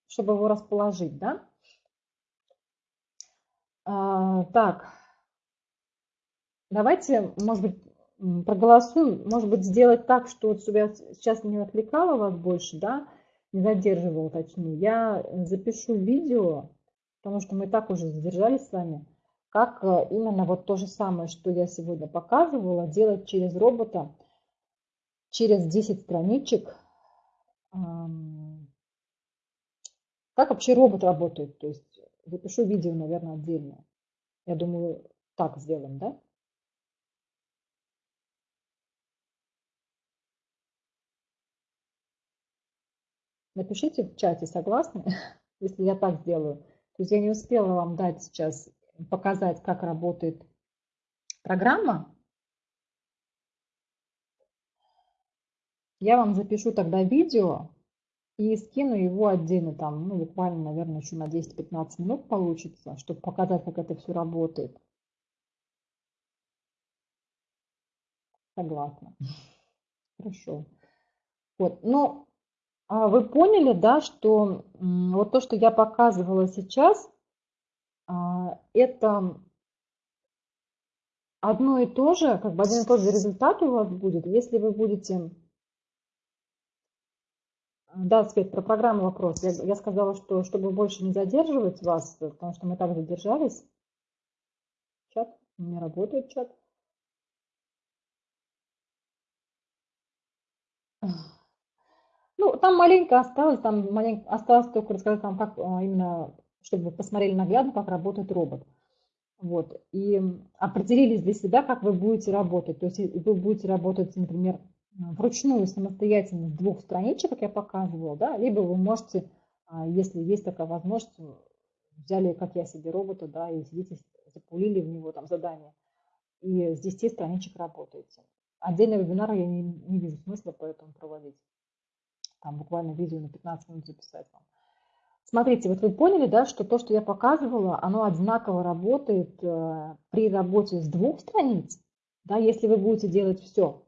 чтобы его расположить, да. А, так, давайте, может быть, проголосуем, может быть, сделать так, что вот, чтобы я сейчас не отвлекала вас больше, да, не задерживал, точнее, я запишу видео, потому что мы так уже задержались с вами, как э, именно вот то же самое, что я сегодня показывала, делать через робота, через 10 страничек. Как вообще робот работает? То есть запишу видео, наверное, отдельно. Я думаю, так сделаем, да? Напишите в чате, согласны, если я так сделаю. То есть я не успела вам дать сейчас, показать, как работает программа. Я вам запишу тогда видео и скину его отдельно, там, ну, буквально, наверное, еще на 10-15 минут получится, чтобы показать, как это все работает. Согласна. Хорошо. Вот, но а вы поняли, да, что вот то, что я показывала сейчас, а, это одно и то же, как бы один и тот же результат у вас будет, если вы будете... Да, Свет, про программу вопрос. Я, я сказала, что чтобы больше не задерживать вас, потому что мы так задержались. Чат, не работает чат. Ну, там маленько осталось, там маленько осталось только рассказать вам, как а, именно, чтобы вы посмотрели наглядно, как работает робот. Вот. И определились для себя, как вы будете работать. То есть вы будете работать, например, вручную самостоятельно с двух страничек, как я показывала, да, либо вы можете, а, если есть такая возможность, взяли, как я себе, робота, да, и сидите, запулили в него там задание, и с 10 страничек работаете. Отдельный вебинар я не, не вижу смысла поэтому проводить там буквально видео на 15 минут записать вам. Смотрите, вот вы поняли, да, что то, что я показывала, оно одинаково работает э, при работе с двух страниц, да, если вы будете делать все,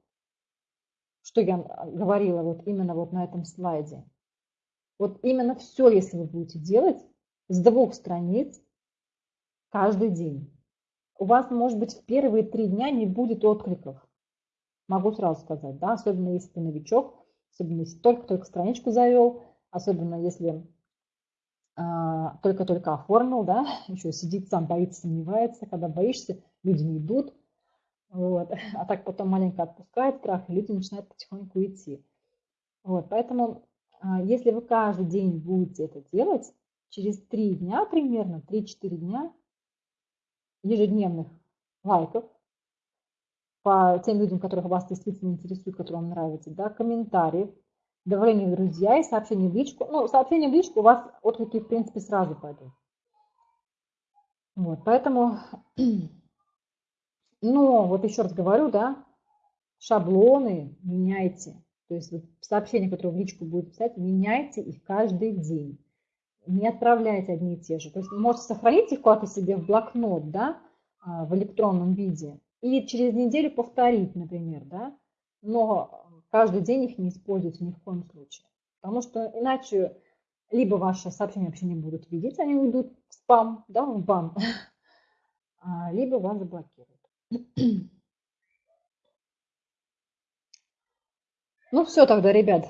что я говорила вот именно вот на этом слайде. Вот именно все, если вы будете делать с двух страниц каждый день. У вас, может быть, в первые три дня не будет откликов. Могу сразу сказать, да, особенно если ты новичок, особенно если только-только страничку завел, особенно если а, только-только оформил, да, еще сидит сам, боится, сомневается. Когда боишься, люди не идут. Вот. А так потом маленько отпускает страх, и люди начинают потихоньку идти. Вот. Поэтому, а, если вы каждый день будете это делать, через 3 дня примерно, 3-4 дня ежедневных лайков по тем людям, которых вас действительно интересует, которые вам нравятся, да, комментариев, добавление в друзья и сообщение в личку. Ну, сообщение в личку у вас отклики, в принципе, сразу пойдут. Вот, поэтому, ну, вот еще раз говорю, да, шаблоны меняйте. То есть вот сообщения, которые в личку будут писать, меняйте их каждый день. Не отправляйте одни и те же. То есть можете сохранить их куда-то себе в блокнот, да, а, в электронном виде. И через неделю повторить, например, да. Но каждый день их не используйте ни в коем случае. Потому что иначе либо ваши сообщения вообще не будут видеть, они уйдут в спам, да, в бан, а, либо вас заблокируют. Ну все тогда, ребят.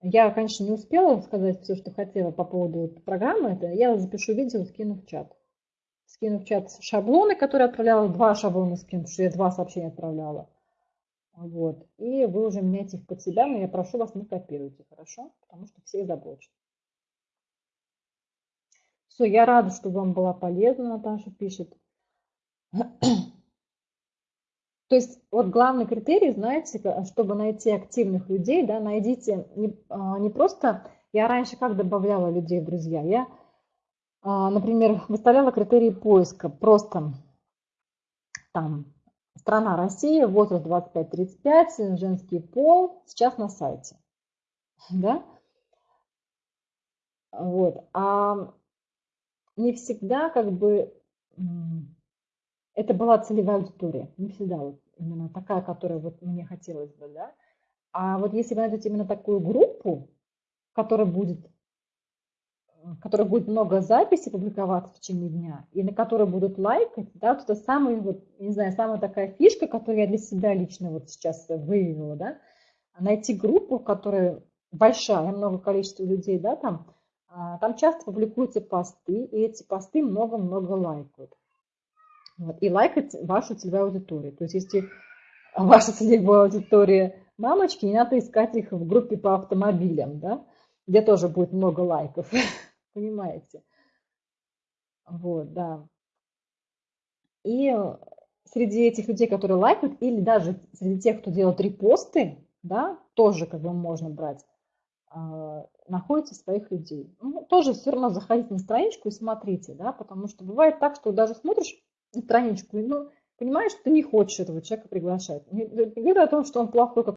Я, конечно, не успела сказать все, что хотела по поводу программы. Это я запишу видео, скину в чат. Скину в чат шаблоны, которые отправляла. Два шаблона скину, что я два сообщения отправляла. Вот. И вы уже меняете их под себя, но я прошу вас, не копируйте, хорошо? Потому что все заблочат. Все, я рада, что вам была полезна, Наташа пишет. То есть вот главный критерий, знаете, чтобы найти активных людей, да, найдите не, а, не просто, я раньше как добавляла людей в друзья, я, а, например, выставляла критерии поиска, просто там страна Россия, возраст 25-35, женский пол, сейчас на сайте, да, вот, а не всегда как бы это была целевая аудитория, не всегда вот именно такая, которая вот мне хотелось бы, да. А вот если вы найдете именно такую группу, которая будет, которая будет много записей публиковаться в течение дня, и на которой будут лайкать, да, вот это самая, вот, не знаю, самая такая фишка, которую я для себя лично вот сейчас выявила, да, найти группу, которая большая, много количества людей, да, там, а, там часто публикуются посты, и эти посты много-много лайкают. И лайкать вашу целевую аудиторию. То есть если ваша целевая аудитория мамочки, не надо искать их в группе по автомобилям, да, где тоже будет много лайков. Понимаете? Вот, да. И среди этих людей, которые лайкают, или даже среди тех, кто делает репосты, да, тоже как бы можно брать, находите своих людей. Ну, тоже все равно заходите на страничку и смотрите, да, потому что бывает так, что даже смотришь, страничку, ну, понимаешь, что ты не хочешь этого человека приглашать. Не говорю о том, что он плохой, как